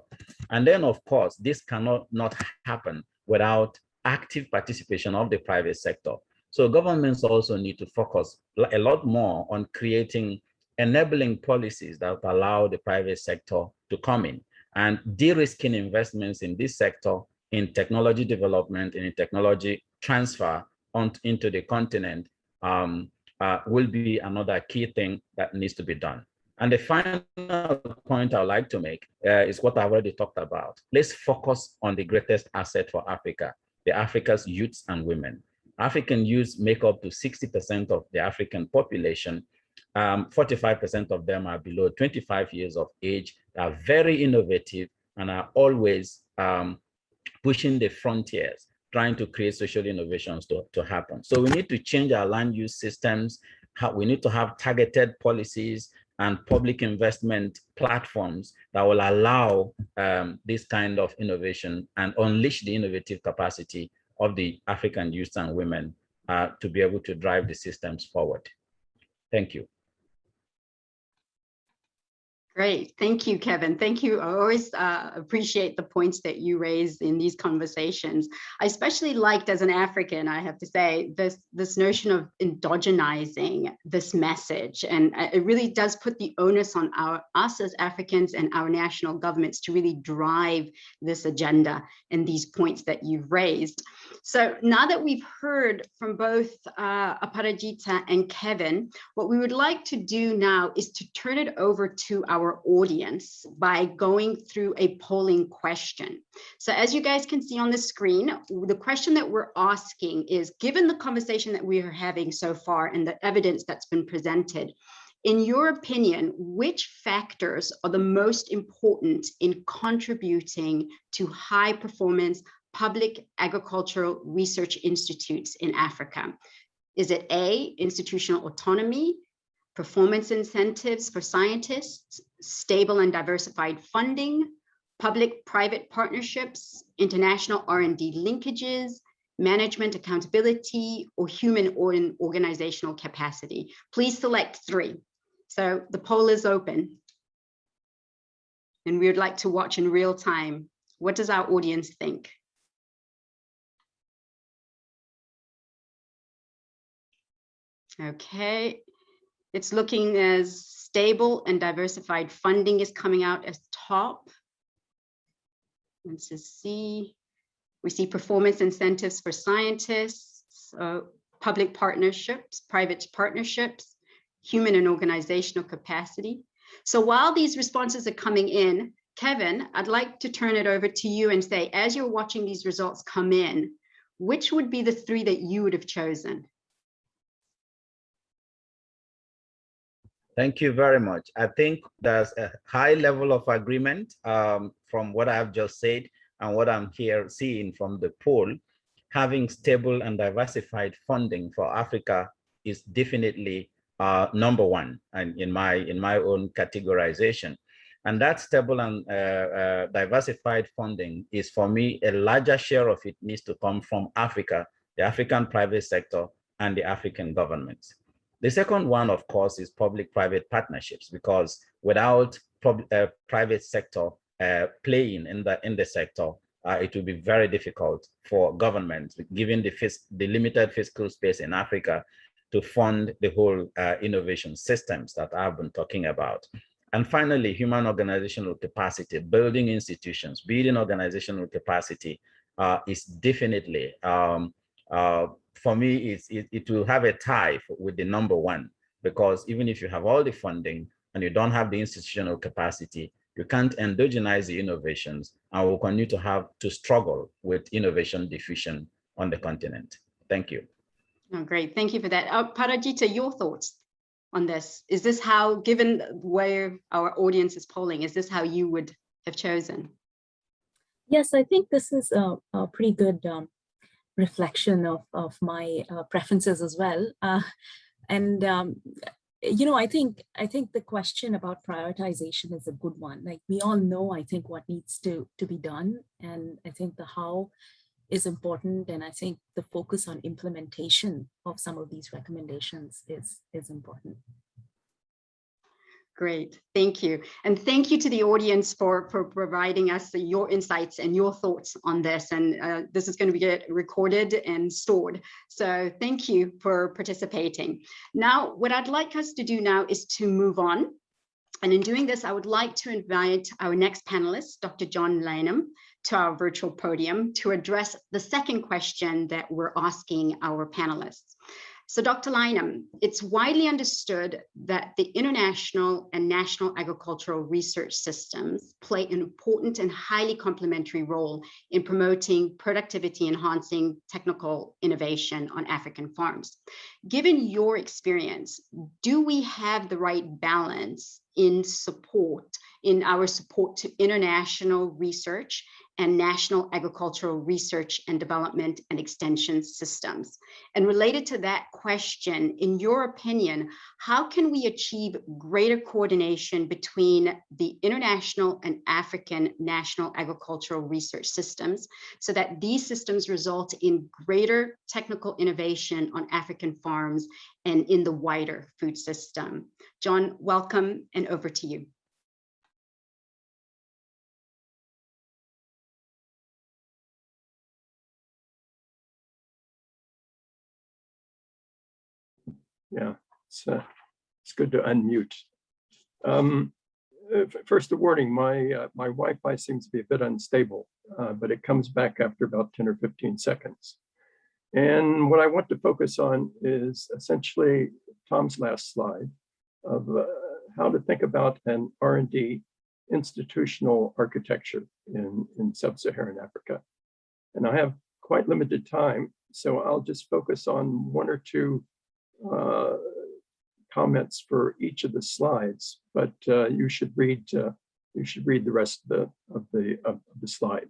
And then of course, this cannot not happen without active participation of the private sector. So governments also need to focus a lot more on creating enabling policies that allow the private sector to come in and de-risking investments in this sector in technology development and in technology transfer on, into the continent um, uh, will be another key thing that needs to be done. And the final point I'd like to make uh, is what I've already talked about. Let's focus on the greatest asset for Africa, the Africa's youths and women. African youths make up to 60% of the African population 45% um, of them are below 25 years of age, are very innovative and are always um, pushing the frontiers, trying to create social innovations to, to happen. So we need to change our land use systems. we need to have targeted policies and public investment platforms that will allow um, this kind of innovation and unleash the innovative capacity of the African youth and women uh, to be able to drive the systems forward. Thank you. Great, thank you, Kevin. Thank you. I always uh, appreciate the points that you raise in these conversations. I especially liked as an African, I have to say, this, this notion of endogenizing this message. And uh, it really does put the onus on our us as Africans and our national governments to really drive this agenda and these points that you've raised. So now that we've heard from both uh, Aparajita and Kevin, what we would like to do now is to turn it over to our audience by going through a polling question. So as you guys can see on the screen, the question that we're asking is, given the conversation that we are having so far and the evidence that's been presented, in your opinion, which factors are the most important in contributing to high performance public agricultural research institutes in Africa? Is it A, institutional autonomy, performance incentives for scientists, stable and diversified funding, public-private partnerships, international R&D linkages, management accountability, or human or organizational capacity. Please select three. So the poll is open. And we would like to watch in real time. What does our audience think? Okay, it's looking as stable and diversified funding is coming out as top. Let's just see. We see performance incentives for scientists, uh, public partnerships, private partnerships, human and organizational capacity. So while these responses are coming in, Kevin, I'd like to turn it over to you and say, as you're watching these results come in, which would be the three that you would have chosen? Thank you very much. I think there's a high level of agreement um, from what I've just said and what I'm here seeing from the poll. Having stable and diversified funding for Africa is definitely uh, number one and in my in my own categorization. And that stable and uh, uh, diversified funding is for me, a larger share of it needs to come from Africa, the African private sector and the African governments. The second one, of course, is public-private partnerships, because without uh, private sector uh, playing in the in the sector, uh, it will be very difficult for governments, given the, the limited fiscal space in Africa, to fund the whole uh, innovation systems that I've been talking about. And finally, human organizational capacity, building institutions, building organizational capacity uh, is definitely um, uh, for me, it's, it, it will have a tie with the number one, because even if you have all the funding and you don't have the institutional capacity, you can't endogenize the innovations and will continue to have to struggle with innovation diffusion on the continent. Thank you. Oh, great. Thank you for that. Uh, Parajita, your thoughts on this? Is this how, given where our audience is polling, is this how you would have chosen? Yes, I think this is a, a pretty good um, reflection of, of my uh, preferences as well. Uh, and, um, you know, I think I think the question about prioritization is a good one. Like we all know, I think what needs to, to be done. And I think the how is important. And I think the focus on implementation of some of these recommendations is, is important. Great, thank you. And thank you to the audience for, for providing us your insights and your thoughts on this. And uh, this is going to be get recorded and stored. So thank you for participating. Now, what I'd like us to do now is to move on. And in doing this, I would like to invite our next panelist, Dr. John Lanham, to our virtual podium to address the second question that we're asking our panelists. So Dr. Lanham, it's widely understood that the international and national agricultural research systems play an important and highly complementary role in promoting productivity enhancing technical innovation on African farms. Given your experience, do we have the right balance in support, in our support to international research and national agricultural research and development and extension systems. And related to that question, in your opinion, how can we achieve greater coordination between the international and African national agricultural research systems so that these systems result in greater technical innovation on African farms and in the wider food system? John, welcome and over to you. Yeah, it's, uh, it's good to unmute. Um, uh, First, a warning, my, uh, my Wi-Fi seems to be a bit unstable, uh, but it comes back after about 10 or 15 seconds. And what I want to focus on is essentially Tom's last slide of uh, how to think about an R and D institutional architecture in, in sub-Saharan Africa. And I have quite limited time, so I'll just focus on one or two uh, comments for each of the slides, but uh, you should read uh, you should read the rest of the of the of the slide.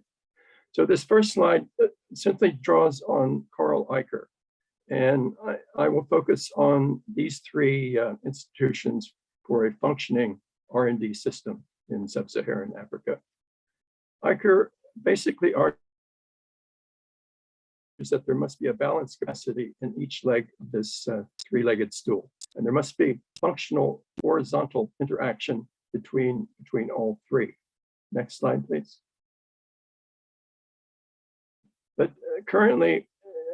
So this first slide uh, simply draws on Carl Eicher, and I, I will focus on these three uh, institutions for a functioning R&D system in sub-Saharan Africa. Eicher basically argues that there must be a balanced capacity in each leg of this uh, three-legged stool. And there must be functional horizontal interaction between, between all three. Next slide, please. But uh, currently,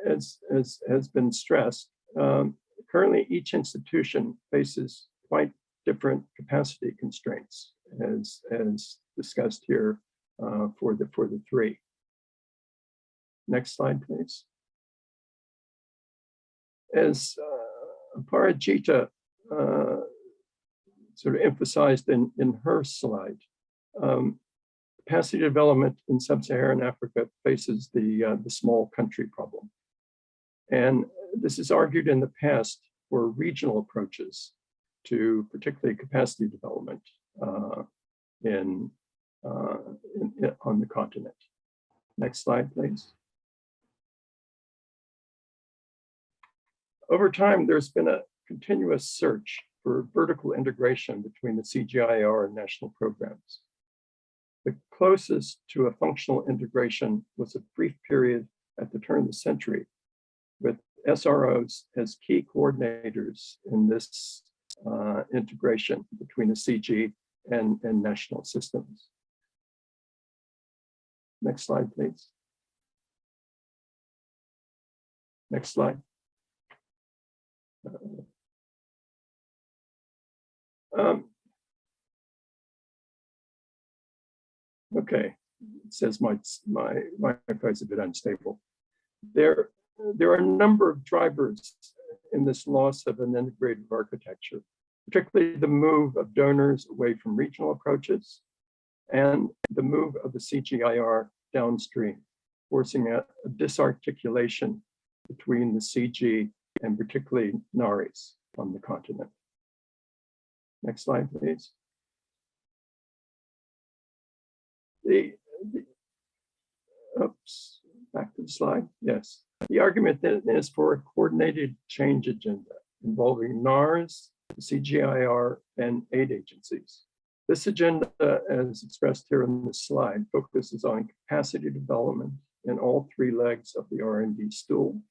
as, as has been stressed, um, currently each institution faces quite different capacity constraints as, as discussed here uh, for the, for the three. Next slide, please. As uh, Parajita uh, sort of emphasized in, in her slide, um, capacity development in sub-Saharan Africa faces the, uh, the small country problem. And this is argued in the past for regional approaches to particularly capacity development uh, in, uh, in, on the continent. Next slide, please. Over time, there's been a continuous search for vertical integration between the CGIAR and national programs. The closest to a functional integration was a brief period at the turn of the century with SROs as key coordinators in this uh, integration between the CG and, and national systems. Next slide, please. Next slide. Um, Okay, it says my, my, my Wi-Fi is a bit unstable. There, there are a number of drivers in this loss of an integrated architecture, particularly the move of donors away from regional approaches and the move of the CGIAR downstream, forcing a, a disarticulation between the CG and particularly NARIs on the continent. Next slide, please. The, the- oops, back to the slide. Yes. The argument then is for a coordinated change agenda involving NARS, CGIAR, and aid agencies. This agenda, as expressed here in the slide, focuses on capacity development in all three legs of the R&D stool,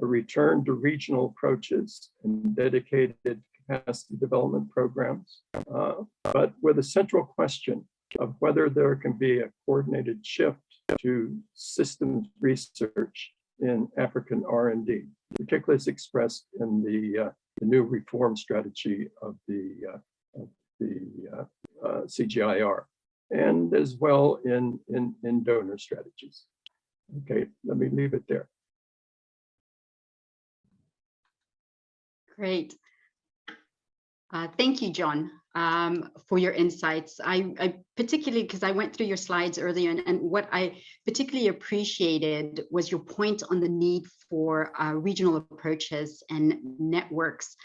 a return to regional approaches and dedicated capacity development programs, uh, but with a central question of whether there can be a coordinated shift to systems research in African R&D, particularly as expressed in the, uh, the new reform strategy of the, uh, of the uh, uh, CGIAR, and as well in, in, in donor strategies. Okay, let me leave it there. Great. Uh, Thank you, John, um, for your insights. I, I particularly, because I went through your slides earlier, and, and what I particularly appreciated was your point on the need for uh, regional approaches and networks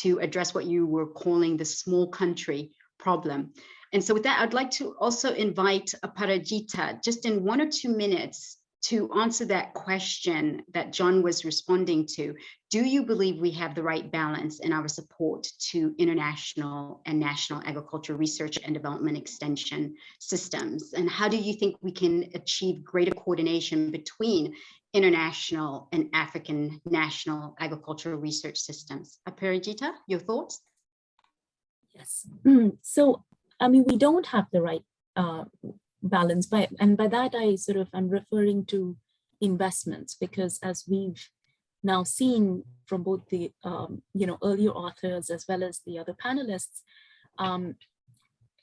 to address what you were calling the small country problem. And so with that, I'd like to also invite Aparajita, just in one or two minutes, to answer that question that John was responding to. Do you believe we have the right balance in our support to international and national agriculture research and development extension systems? And how do you think we can achieve greater coordination between international and African national agricultural research systems? Aparajita, your thoughts? Yes. So, I mean, we don't have the right uh, balance by, and by that I sort of, I'm referring to investments because as we've now seen from both the, um, you know, earlier authors as well as the other panelists, um,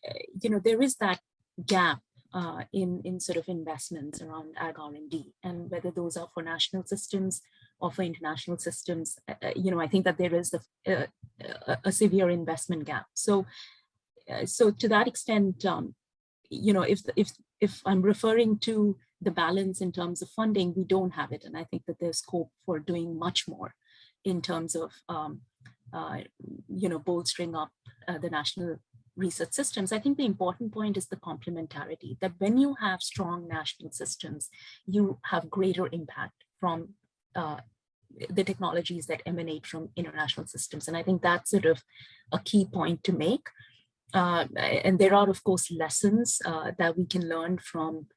eh, you know, there is that gap uh, in, in sort of investments around ag R&D and whether those are for national systems or for international systems, uh, you know, I think that there is a, a, a severe investment gap. So, uh, so to that extent, um, you know, if, if, if I'm referring to the balance in terms of funding, we don't have it. And I think that there's scope for doing much more in terms of, um, uh, you know, bolstering up uh, the national research systems. I think the important point is the complementarity, that when you have strong national systems, you have greater impact from uh, the technologies that emanate from international systems. And I think that's sort of a key point to make. Uh, and there are, of course, lessons uh, that we can learn from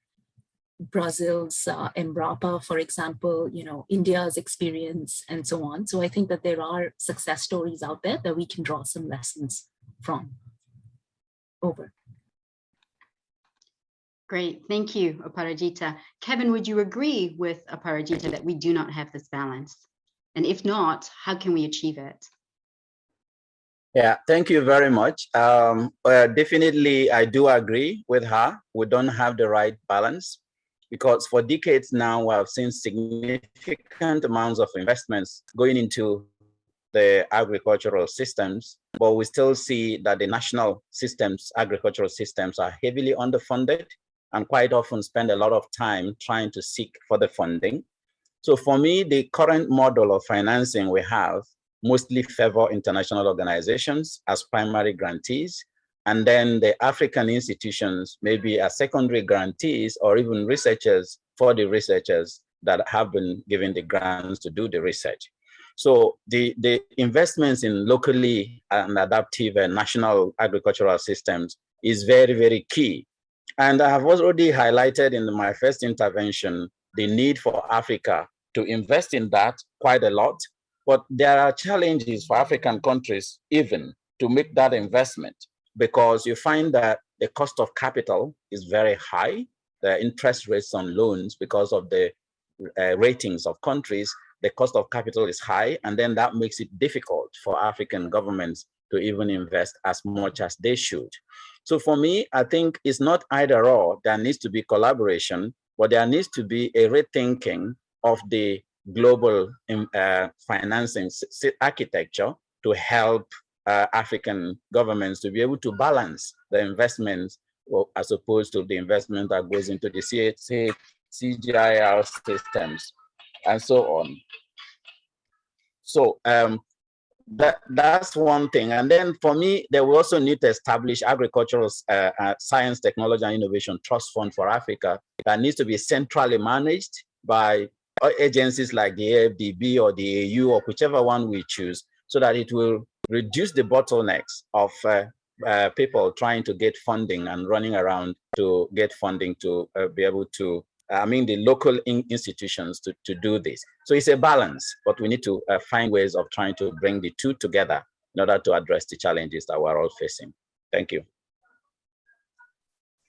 Brazil's uh, Embrapa, for example, you know, India's experience and so on. So I think that there are success stories out there that we can draw some lessons from. Over. Great, thank you, Aparajita. Kevin, would you agree with Aparajita that we do not have this balance? And if not, how can we achieve it? Yeah, thank you very much. Um, uh, definitely, I do agree with her. We don't have the right balance because for decades now, we have seen significant amounts of investments going into the agricultural systems, but we still see that the national systems, agricultural systems are heavily underfunded and quite often spend a lot of time trying to seek for the funding. So for me, the current model of financing we have mostly favor international organizations as primary grantees, and then the African institutions maybe as secondary grantees or even researchers for the researchers that have been given the grants to do the research. So the, the investments in locally and adaptive and national agricultural systems is very, very key. And I have already highlighted in my first intervention the need for Africa to invest in that quite a lot. But there are challenges for African countries even to make that investment because you find that the cost of capital is very high. The interest rates on loans because of the uh, ratings of countries the cost of capital is high, and then that makes it difficult for African governments to even invest as much as they should. So for me, I think it's not either or, there needs to be collaboration, but there needs to be a rethinking of the global uh, financing architecture to help uh, African governments to be able to balance the investments as opposed to the investment that goes into the CGIAR systems and so on. So um, that that's one thing. And then for me, they will also need to establish agricultural uh, uh, science, technology, and innovation trust fund for Africa that needs to be centrally managed by agencies like the AFDB or the AU or whichever one we choose, so that it will reduce the bottlenecks of uh, uh, people trying to get funding and running around to get funding to uh, be able to I mean, the local in institutions to, to do this. So it's a balance, but we need to uh, find ways of trying to bring the two together in order to address the challenges that we're all facing. Thank you.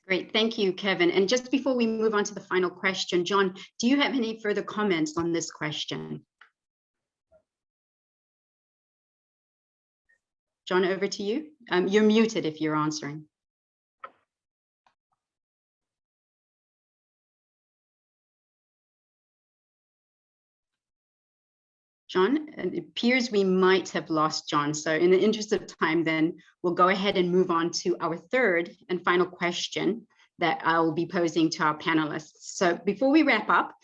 Great, thank you, Kevin. And just before we move on to the final question, John, do you have any further comments on this question? John, over to you. Um, you're muted if you're answering. John, it appears we might have lost John. So in the interest of time, then we'll go ahead and move on to our third and final question that I will be posing to our panelists. So before we wrap up,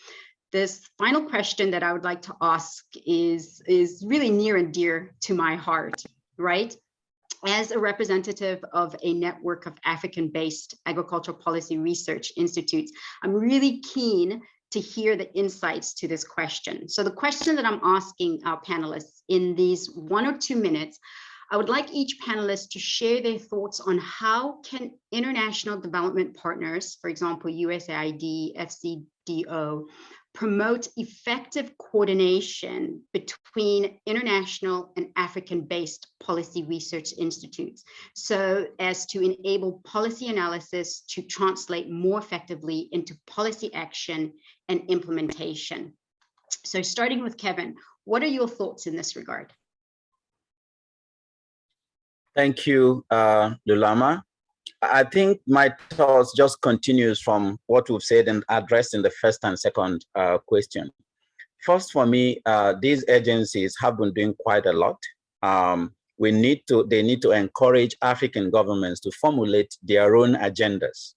this final question that I would like to ask is, is really near and dear to my heart, right? As a representative of a network of African-based agricultural policy research institutes, I'm really keen to hear the insights to this question. So the question that I'm asking our panelists in these one or two minutes, I would like each panelist to share their thoughts on how can international development partners, for example, USAID, FCDO, promote effective coordination between international and African-based policy research institutes so as to enable policy analysis to translate more effectively into policy action and implementation. So starting with Kevin, what are your thoughts in this regard? Thank you, uh, Lulama. I think my thoughts just continues from what we've said and addressed in the first and second uh, question. First, for me, uh, these agencies have been doing quite a lot. Um, we need to, they need to encourage African governments to formulate their own agendas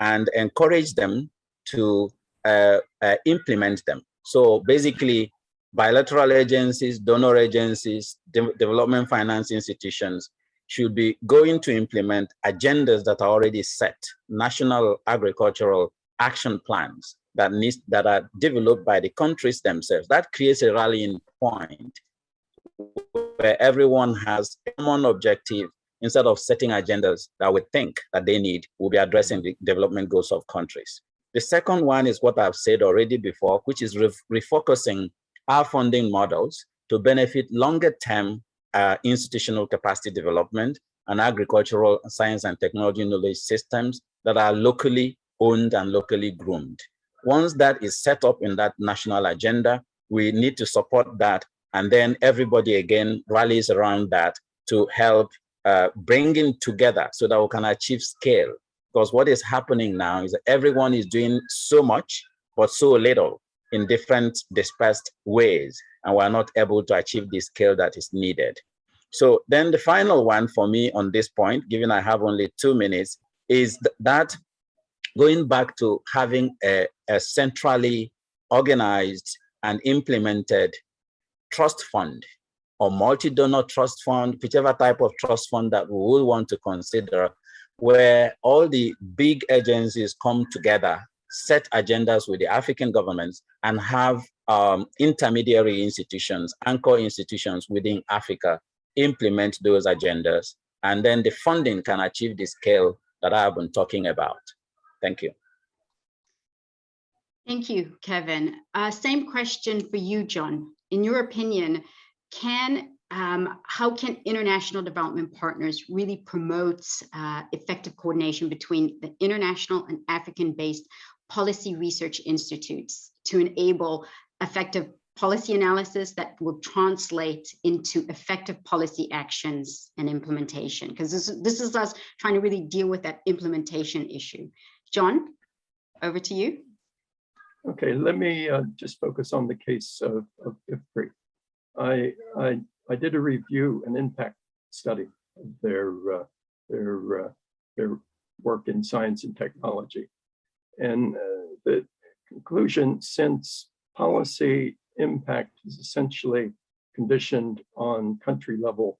and encourage them to uh, uh, implement them. So basically, bilateral agencies, donor agencies, de development finance institutions should be going to implement agendas that are already set, national agricultural action plans that needs that are developed by the countries themselves. That creates a rallying point where everyone has a common objective instead of setting agendas that we think that they need will be addressing the development goals of countries. The second one is what I've said already before, which is re refocusing our funding models to benefit longer term uh, institutional capacity development and agricultural science and technology knowledge systems that are locally owned and locally groomed. Once that is set up in that national agenda, we need to support that. And then everybody again rallies around that to help uh, bringing together so that we can achieve scale. Because what is happening now is that everyone is doing so much, but so little in different dispersed ways, and we're not able to achieve the scale that is needed. So then the final one for me on this point, given I have only two minutes, is that going back to having a, a centrally organized and implemented trust fund or multi-donor trust fund, whichever type of trust fund that we would want to consider, where all the big agencies come together, set agendas with the African governments and have um, intermediary institutions, anchor institutions within Africa implement those agendas, and then the funding can achieve the scale that I've been talking about. Thank you. Thank you, Kevin. Uh, same question for you, John. In your opinion, can um, how can international development partners really promote uh, effective coordination between the international and African-based policy research institutes to enable effective policy analysis that will translate into effective policy actions and implementation because this, this is us trying to really deal with that implementation issue. John, over to you. Okay, let me uh, just focus on the case of, of IFPRI. I, I, I did a review, an impact study of their, uh, their, uh, their work in science and technology. And uh, the conclusion, since policy impact is essentially conditioned on country level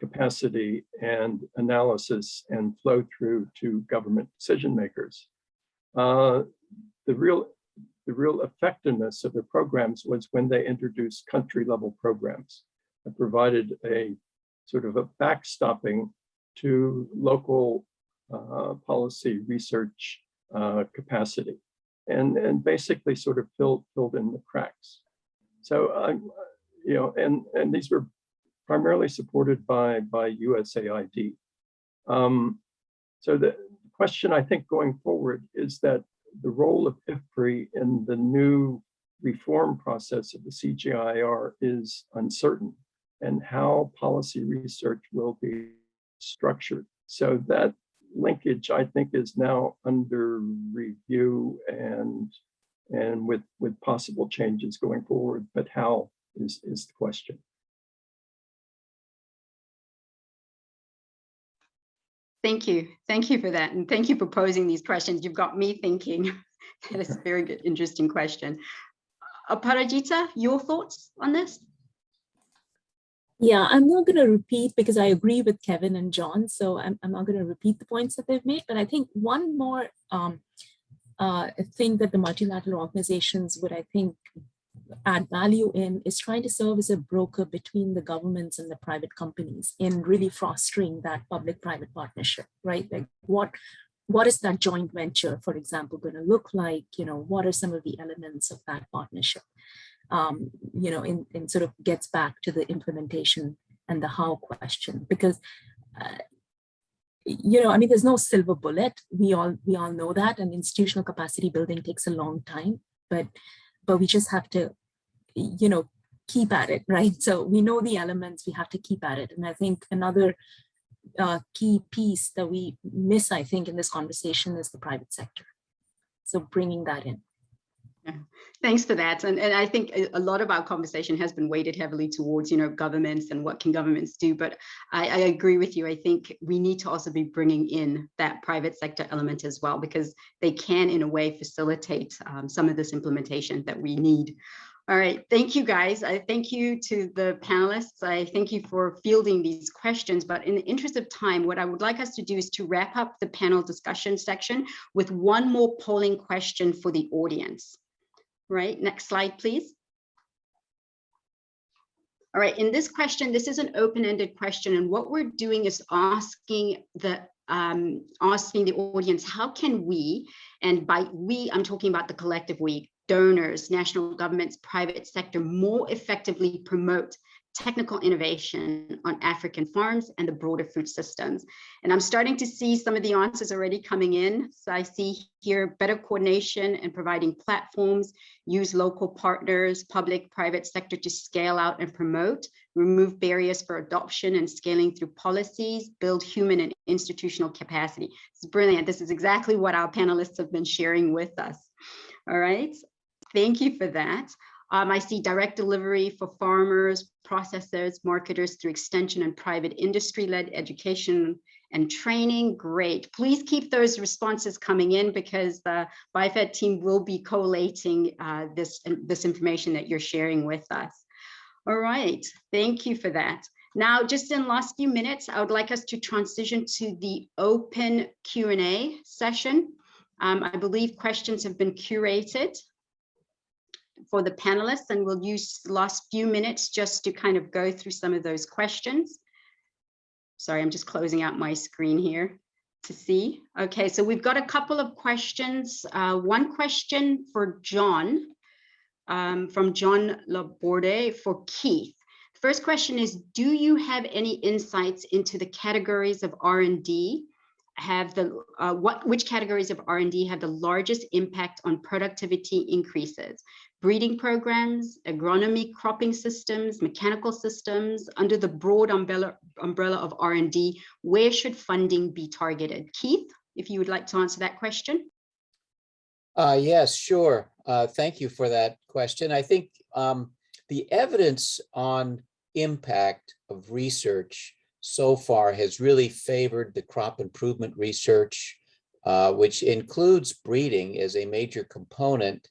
capacity and analysis and flow through to government decision makers. Uh, the real the real effectiveness of the programs was when they introduced country level programs that provided a sort of a backstopping to local uh, policy research uh, capacity and, and basically sort of filled, filled in the cracks. So I'm, you know, and and these were primarily supported by by USAID. Um, so the question I think going forward is that the role of IFPRI in the new reform process of the CGIAR is uncertain and how policy research will be structured. So that linkage, I think, is now under review and and with, with possible changes going forward, but how is, is the question. Thank you. Thank you for that. And thank you for posing these questions. You've got me thinking. that is a very good, interesting question. Aparajita, your thoughts on this? Yeah, I'm not going to repeat because I agree with Kevin and John, so I'm, I'm not going to repeat the points that they've made, but I think one more um, uh, thing that the multilateral organizations would, I think, add value in is trying to serve as a broker between the governments and the private companies in really fostering that public-private partnership, right? Like what what is that joint venture, for example, going to look like? You know, what are some of the elements of that partnership? Um, you know, in, in sort of gets back to the implementation and the how question, because uh, you know, I mean, there's no silver bullet. We all we all know that, and institutional capacity building takes a long time. But but we just have to you know, keep at it, right? So we know the elements, we have to keep at it. And I think another uh, key piece that we miss, I think, in this conversation is the private sector. So bringing that in. Thanks for that. And, and I think a- lot of our conversation has been weighted heavily towards, you know, governments and what can governments do. But I, I agree with you. I think we need to also be bringing in that private sector element as well, because they can, in a way, facilitate um, some of this implementation that we need. All right, thank you, guys. I thank you to the panelists. I thank you for fielding these questions. But in the interest of time, what I would like us to do is to wrap up the panel discussion section with one more polling question for the audience. Right, next slide, please. All right, in this question, this is an open-ended question, and what we're doing is asking the um, asking the audience, how can we, and by we, I'm talking about the collective we, donors, national governments, private sector, more effectively promote technical innovation on African farms and the broader food systems. And I'm starting to see some of the answers already coming in. So I see here better coordination and providing platforms, use local partners, public, private sector to scale out and promote, remove barriers for adoption and scaling through policies, build human and institutional capacity. It's brilliant. This is exactly what our panelists have been sharing with us. All right. Thank you for that. Um, I see direct delivery for farmers, processors, marketers through extension and private industry-led education and training. Great. Please keep those responses coming in because the BIFAD team will be collating uh, this, this information that you're sharing with us. All right. Thank you for that. Now, just in last few minutes, I would like us to transition to the open Q&A session. Um, I believe questions have been curated for the panelists and we'll use the last few minutes just to kind of go through some of those questions. Sorry, I'm just closing out my screen here to see. Okay, so we've got a couple of questions. Uh, one question for John um, from John Laborde for Keith. First question is, do you have any insights into the categories of R&D have the uh, what which categories of R&D have the largest impact on productivity increases? Breeding programs, agronomy cropping systems, mechanical systems, under the broad umbrella, umbrella of R&D, where should funding be targeted? Keith, if you would like to answer that question. Uh, yes, sure. Uh, thank you for that question. I think um, the evidence on impact of research so far has really favored the crop improvement research, uh, which includes breeding as a major component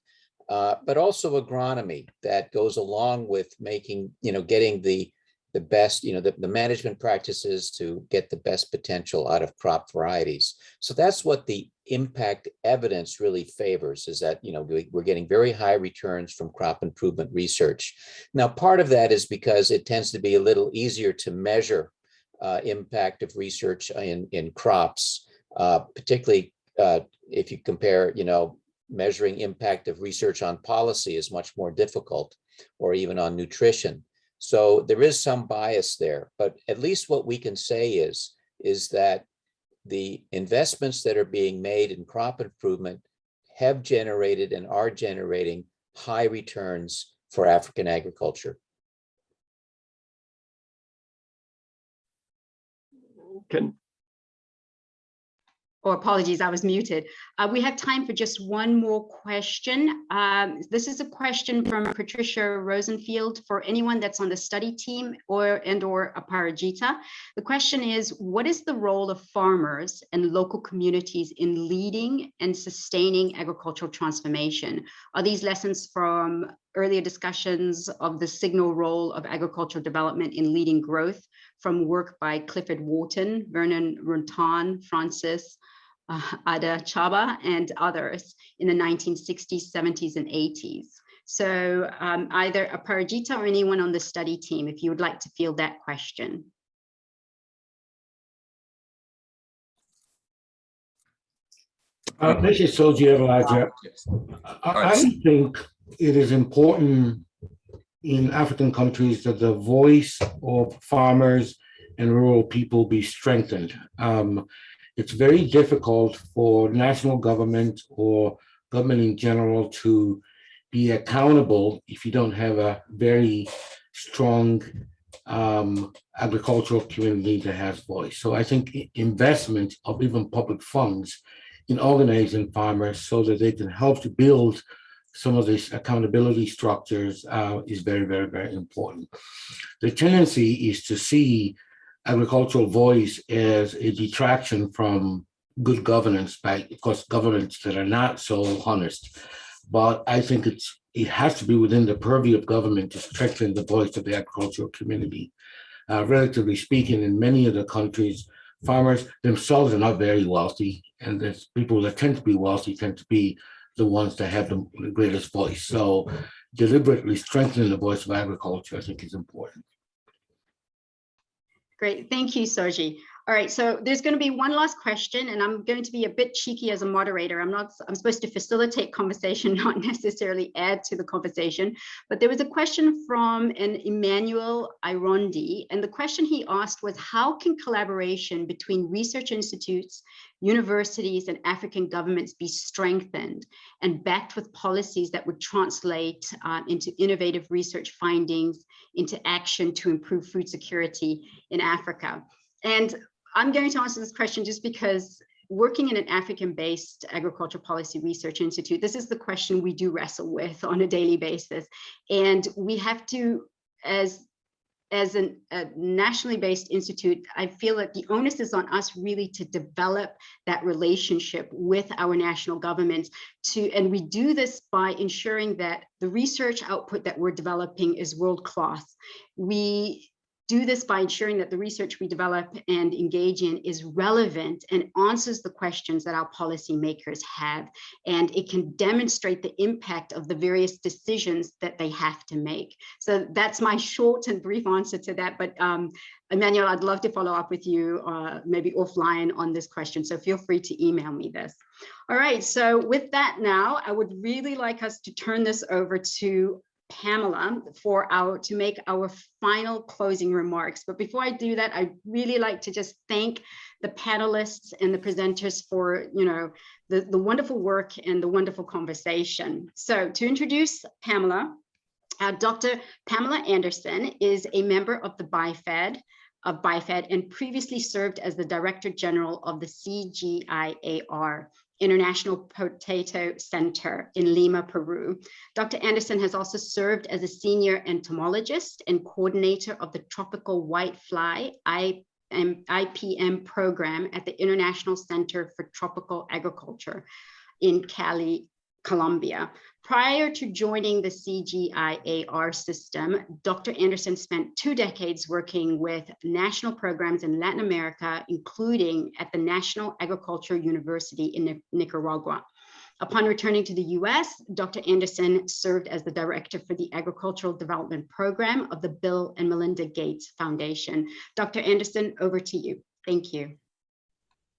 uh, but also agronomy that goes along with making, you know, getting the the best, you know, the, the management practices to get the best potential out of crop varieties. So that's what the impact evidence really favors is that, you know, we, we're getting very high returns from crop improvement research. Now, part of that is because it tends to be a little easier to measure uh, impact of research in, in crops, uh, particularly uh, if you compare, you know, measuring impact of research on policy is much more difficult or even on nutrition. So there is some bias there, but at least what we can say is, is that the investments that are being made in crop improvement have generated and are generating high returns for African agriculture. Can, or apologies, I was muted. Uh, we have time for just one more question. Um, this is a question from Patricia Rosenfield for anyone that's on the study team or and or Aparajita. The question is, what is the role of farmers and local communities in leading and sustaining agricultural transformation? Are these lessons from earlier discussions of the signal role of agricultural development in leading growth from work by Clifford Wharton, Vernon Ruttan, Francis, uh, Idachaba, and others in the 1960s, 70s, and 80s. So um, either Aparajita or anyone on the study team, if you would like to field that question. Uh, this is Soji Adelaja. I, I think it is important in African countries that the voice of farmers and rural people be strengthened. Um, it's very difficult for national government or government in general to be accountable if you don't have a very strong um, agricultural community that has voice. So I think investment of even public funds in organizing farmers so that they can help to build some of these accountability structures uh, is very, very, very important. The tendency is to see agricultural voice as a detraction from good governance by, of course, governments that are not so honest. But I think it's, it has to be within the purview of government to strengthen the voice of the agricultural community. Uh, relatively speaking, in many of the countries, farmers themselves are not very wealthy, and there's people that tend to be wealthy tend to be the ones that have the the greatest voice. So deliberately strengthening the voice of agriculture, I think is important. Great, thank you, Soji. All right, so there's going to be one last question, and I'm going to be a bit cheeky as a moderator. I'm not, I'm supposed to facilitate conversation, not necessarily add to the conversation. But there was a question from an Emmanuel Irondi, and the question he asked was, how can collaboration between research institutes, universities, and African governments be strengthened and backed with policies that would translate uh, into innovative research findings, into action to improve food security in Africa? And I'm going to answer this question just because working in an African-based agriculture policy research institute, this is the question we do wrestle with on a daily basis. And we have to, as as an, a nationally based institute, I feel that the onus is on us really to develop that relationship with our national governments to, and we do this by ensuring that the research output that we're developing is world class. We do this by ensuring that the research we develop and engage in is relevant and answers the questions that our policymakers have. And it can demonstrate the impact of the various decisions that they have to make. So that's my short and brief answer to that. But um, Emmanuel, I'd love to follow up with you uh, maybe offline on this question. So feel free to email me this. All right, so with that now, I would really like us to turn this over to Pamela for our to make our final closing remarks. But before I do that, I'd really like to just thank the panelists and the presenters for, you know, the, the wonderful work and the wonderful conversation. So to introduce Pamela, uh, Dr. Pamela Anderson is a member of the BIFAD of BIFAD and previously served as the Director General of the CGIAR, International Potato Center in Lima, Peru. Dr. Anderson has also served as a senior entomologist and coordinator of the Tropical Whitefly IPM program at the International Center for Tropical Agriculture in Cali, Colombia. Prior to joining the CGIAR system, Dr. Anderson spent two decades working with national programs in Latin America, including at the National Agriculture University in Nicaragua. Upon returning to the US, Dr. Anderson served as the director for the Agricultural Development Program of the Bill and Melinda Gates Foundation. Dr. Anderson, over to you. Thank you.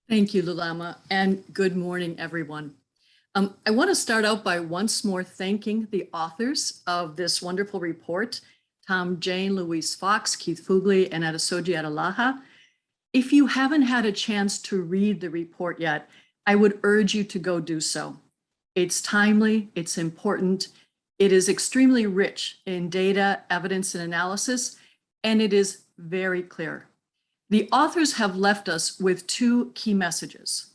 Thank you, Lulama, and good morning, everyone. Um, I want to start out by once more thanking the authors of this wonderful report, Tom Jayne, Louise Fox, Keith Fuglie, and Adesoji Adelaja. If you haven't had a chance to read the report yet, I would urge you to go do so. It's timely, it's important, it is extremely rich in data, evidence, and analysis, and it is very clear. The authors have left us with two key messages.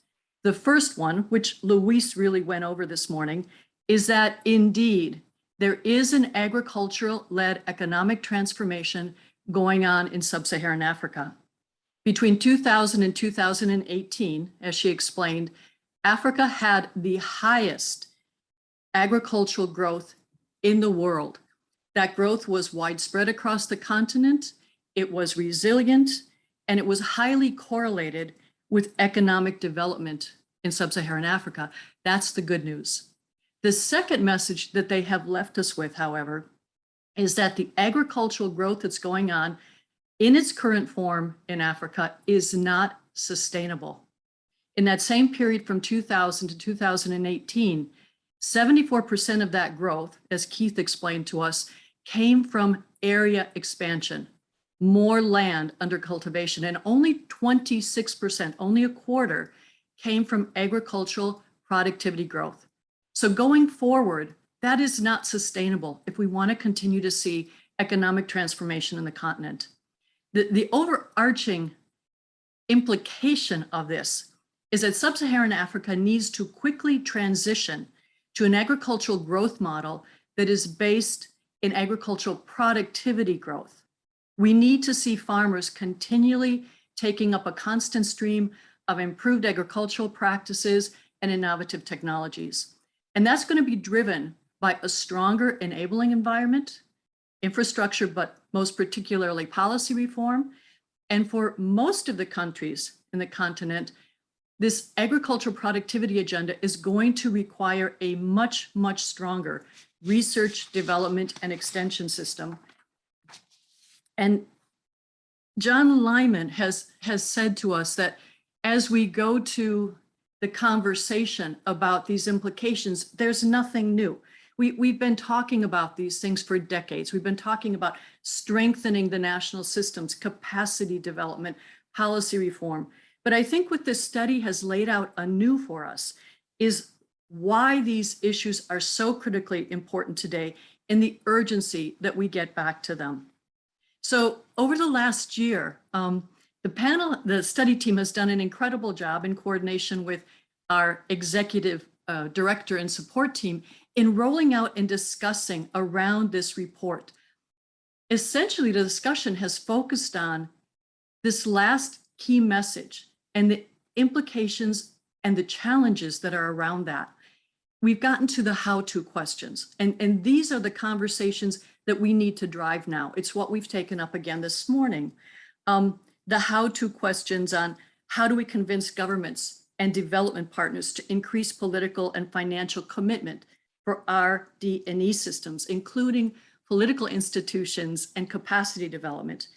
The first one, which Louise really went over this morning, is that indeed there is an agricultural-led economic transformation going on in sub-Saharan Africa. Between 2000 and 2018, as she explained, Africa had the highest agricultural growth in the world. That growth was widespread across the continent, it was resilient, and it was highly correlated with economic development in sub-Saharan Africa. That's the good news. The second message that they have left us with, however, is that the agricultural growth that's going on in its current form in Africa is not sustainable. In that same period from 2000 to 2018, 74% of that growth, as Keith explained to us, came from area expansion, more land under cultivation, and only 26%, only a quarter, came from agricultural productivity growth. So going forward, that is not sustainable if we want to continue to see economic transformation in the continent. The, the overarching implication of this is that sub-Saharan Africa needs to quickly transition to an agricultural growth model that is based in agricultural productivity growth. We need to see farmers continually taking up a constant stream of improved agricultural practices and innovative technologies. And that's going to be driven by a stronger enabling environment, infrastructure, but most particularly policy reform. And for most of the countries in the continent, this agricultural productivity agenda is going to require a much, much stronger research, development, and extension system. And John Lynam has, has said to us that as we go to the conversation about these implications, there's nothing new. We, we've been talking about these things for decades. We've been talking about strengthening the national systems, capacity development, policy reform. But I think what this study has laid out anew for us is why these issues are so critically important today and the urgency that we get back to them. So over the last year, um, the panel, the study team has done an incredible job in coordination with our executive uh, director and support team in rolling out and discussing around this report. Essentially, the discussion has focused on this last key message and the implications and the challenges that are around that. We've gotten to the how-to questions, and, and these are the conversations that we need to drive now. It's what we've taken up again this morning. Um, the how-to questions on how do we convince governments and development partners to increase political and financial commitment for RD&E systems, including political institutions and capacity development.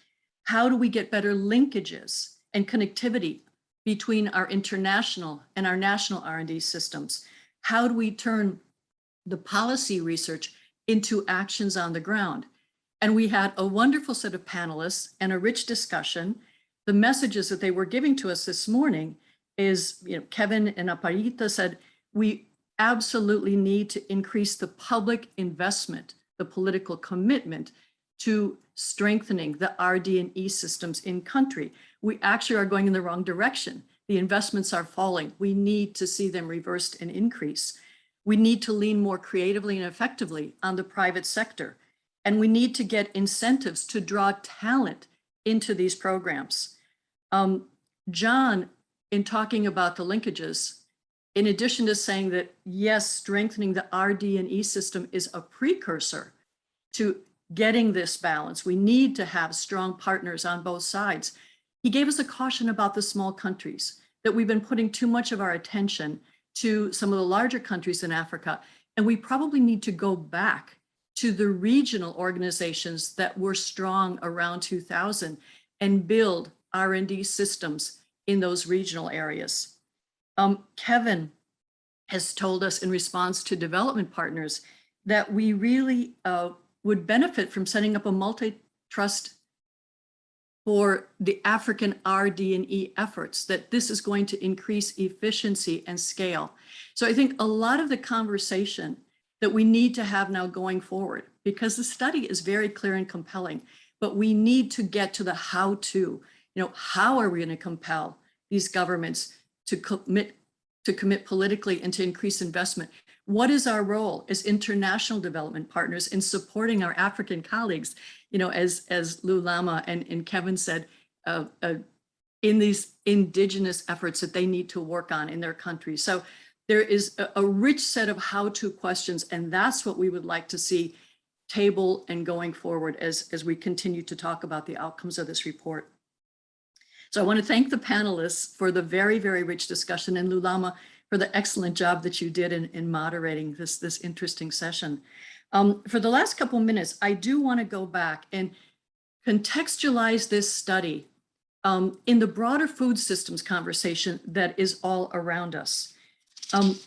How do we get better linkages and connectivity between our international and our national R&D systems? How do we turn the policy research into actions on the ground? And we had a wonderful set of panelists and a rich discussion. The messages that they were giving to us this morning is, you know, Kevin and Aparajita said, we absolutely need to increase the public investment, the political commitment to strengthening the RD&E systems in country. We actually are going in the wrong direction. The investments are falling. We need to see them reversed and increase. We need to lean more creatively and effectively on the private sector. And we need to get incentives to draw talent into these programs. Um, John, in talking about the linkages, in addition to saying that, yes, strengthening the RD&E system is a precursor to getting this balance. We need to have strong partners on both sides. He gave us a caution about the small countries, that we've been putting too much of our attention to some of the larger countries in Africa, and we probably need to go back to the regional organizations that were strong around 2000 and build R&D systems in those regional areas. Um, Kevin has told us in response to development partners that we really uh, would benefit from setting up a multi-trust for the African RD&E efforts, that this is going to increase efficiency and scale. So I think a lot of the conversation that we need to have now going forward, because the study is very clear and compelling, but we need to get to the how to, you know, how are we going to compel these governments to commit to commit politically and to increase investment. What is our role as international development partners in supporting our African colleagues? You know, as as Lulama and, and Kevin said, uh, uh, in these indigenous efforts that they need to work on in their country. So there is a, a rich set of how-to questions, and that's what we would like to see table and going forward as, as we continue to talk about the outcomes of this report. So I want to thank the panelists for the very, very rich discussion and Lulama for the excellent job that you did in, in moderating this, this interesting session. Um, for the last couple minutes, I do want to go back and contextualize this study um, in the broader food systems conversation that is all around us. Um,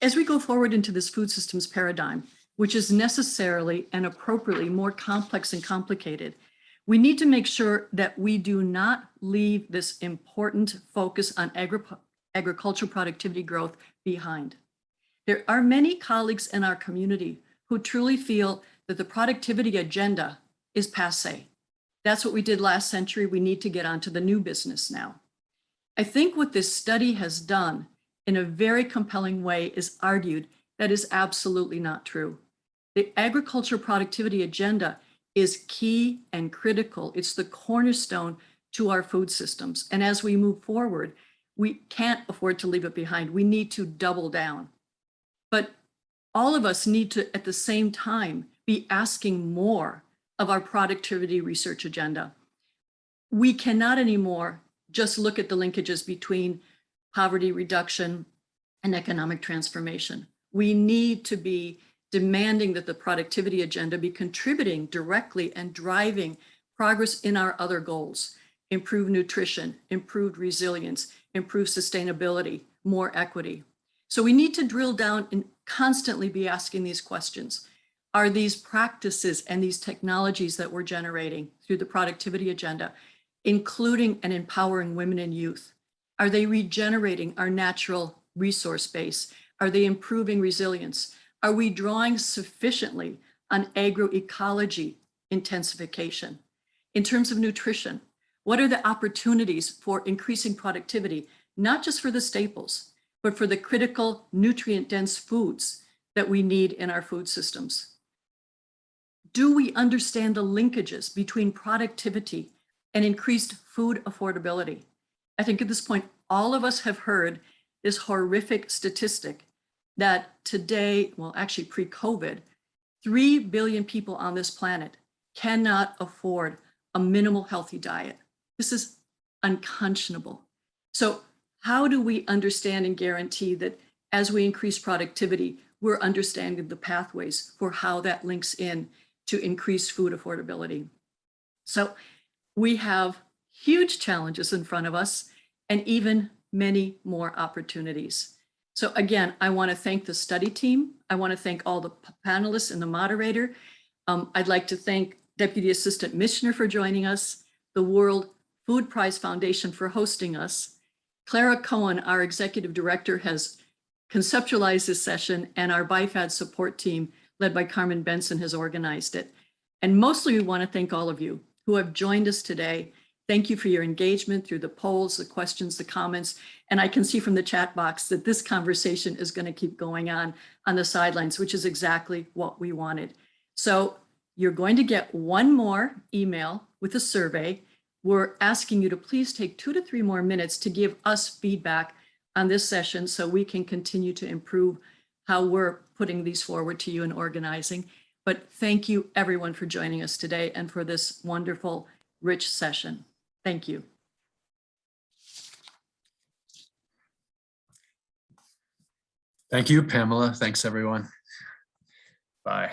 as we go forward into this food systems paradigm, which is necessarily and appropriately more complex and complicated, we need to make sure that we do not leave this important focus on agri agricultural productivity growth behind. There are many colleagues in our community who truly feel that the productivity agenda is passe. That's what we did last century. We need to get onto the new business now. I think what this study has done in a very compelling way is argued that is absolutely not true. The agriculture productivity agenda is key and critical. It's the cornerstone to our food systems. And as we move forward, we can't afford to leave it behind. We need to double down. But all of us need to, at the same time, be asking more of our productivity research agenda. We cannot anymore just look at the linkages between poverty reduction and economic transformation. We need to be demanding that the productivity agenda be contributing directly and driving progress in our other goals, improved nutrition, improved resilience, improved sustainability, more equity. So we need to drill down and constantly be asking these questions. Are these practices and these technologies that we're generating through the productivity agenda, including and empowering women and youth, are they regenerating our natural resource base? Are they improving resilience? Are we drawing sufficiently on agroecology intensification? In terms of nutrition, what are the opportunities for increasing productivity, not just for the staples, but for the critical nutrient dense foods that we need in our food systems? Do we understand the linkages between productivity and increased food affordability? I think at this point, all of us have heard this horrific statistic that today, well, actually pre-COVID, 3 billion people on this planet cannot afford a minimal healthy diet. This is unconscionable. So how do we understand and guarantee that as we increase productivity, we're understanding the pathways for how that links in to increase food affordability? So we have huge challenges in front of us and even many more opportunities. So again, I want to thank the study team. I want to thank all the panelists and the moderator. Um, I'd like to thank Deputy Assistant Missioner for joining us, the World Food Prize Foundation for hosting us. Clara Cohen, our Executive Director, has conceptualized this session and our BIFAD support team, led by Carmen Benson, has organized it. And mostly we want to thank all of you who have joined us today. Thank you for your engagement through the polls, the questions, the comments. And I can see from the chat box that this conversation is going to keep going on on the sidelines, which is exactly what we wanted. So you're going to get one more email with a survey. We're asking you to please take two to three more minutes to give us feedback on this session so we can continue to improve how we're putting these forward to you and organizing. But thank you everyone for joining us today and for this wonderful, rich session. Thank you. Thank you, Pamela. Thanks, everyone. Bye.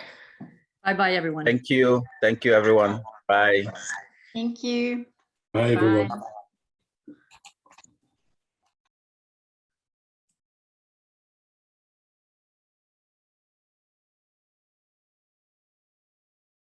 Bye-bye, everyone. Thank you. Thank you, everyone. Bye. Thank you. Bye, everyone. Bye.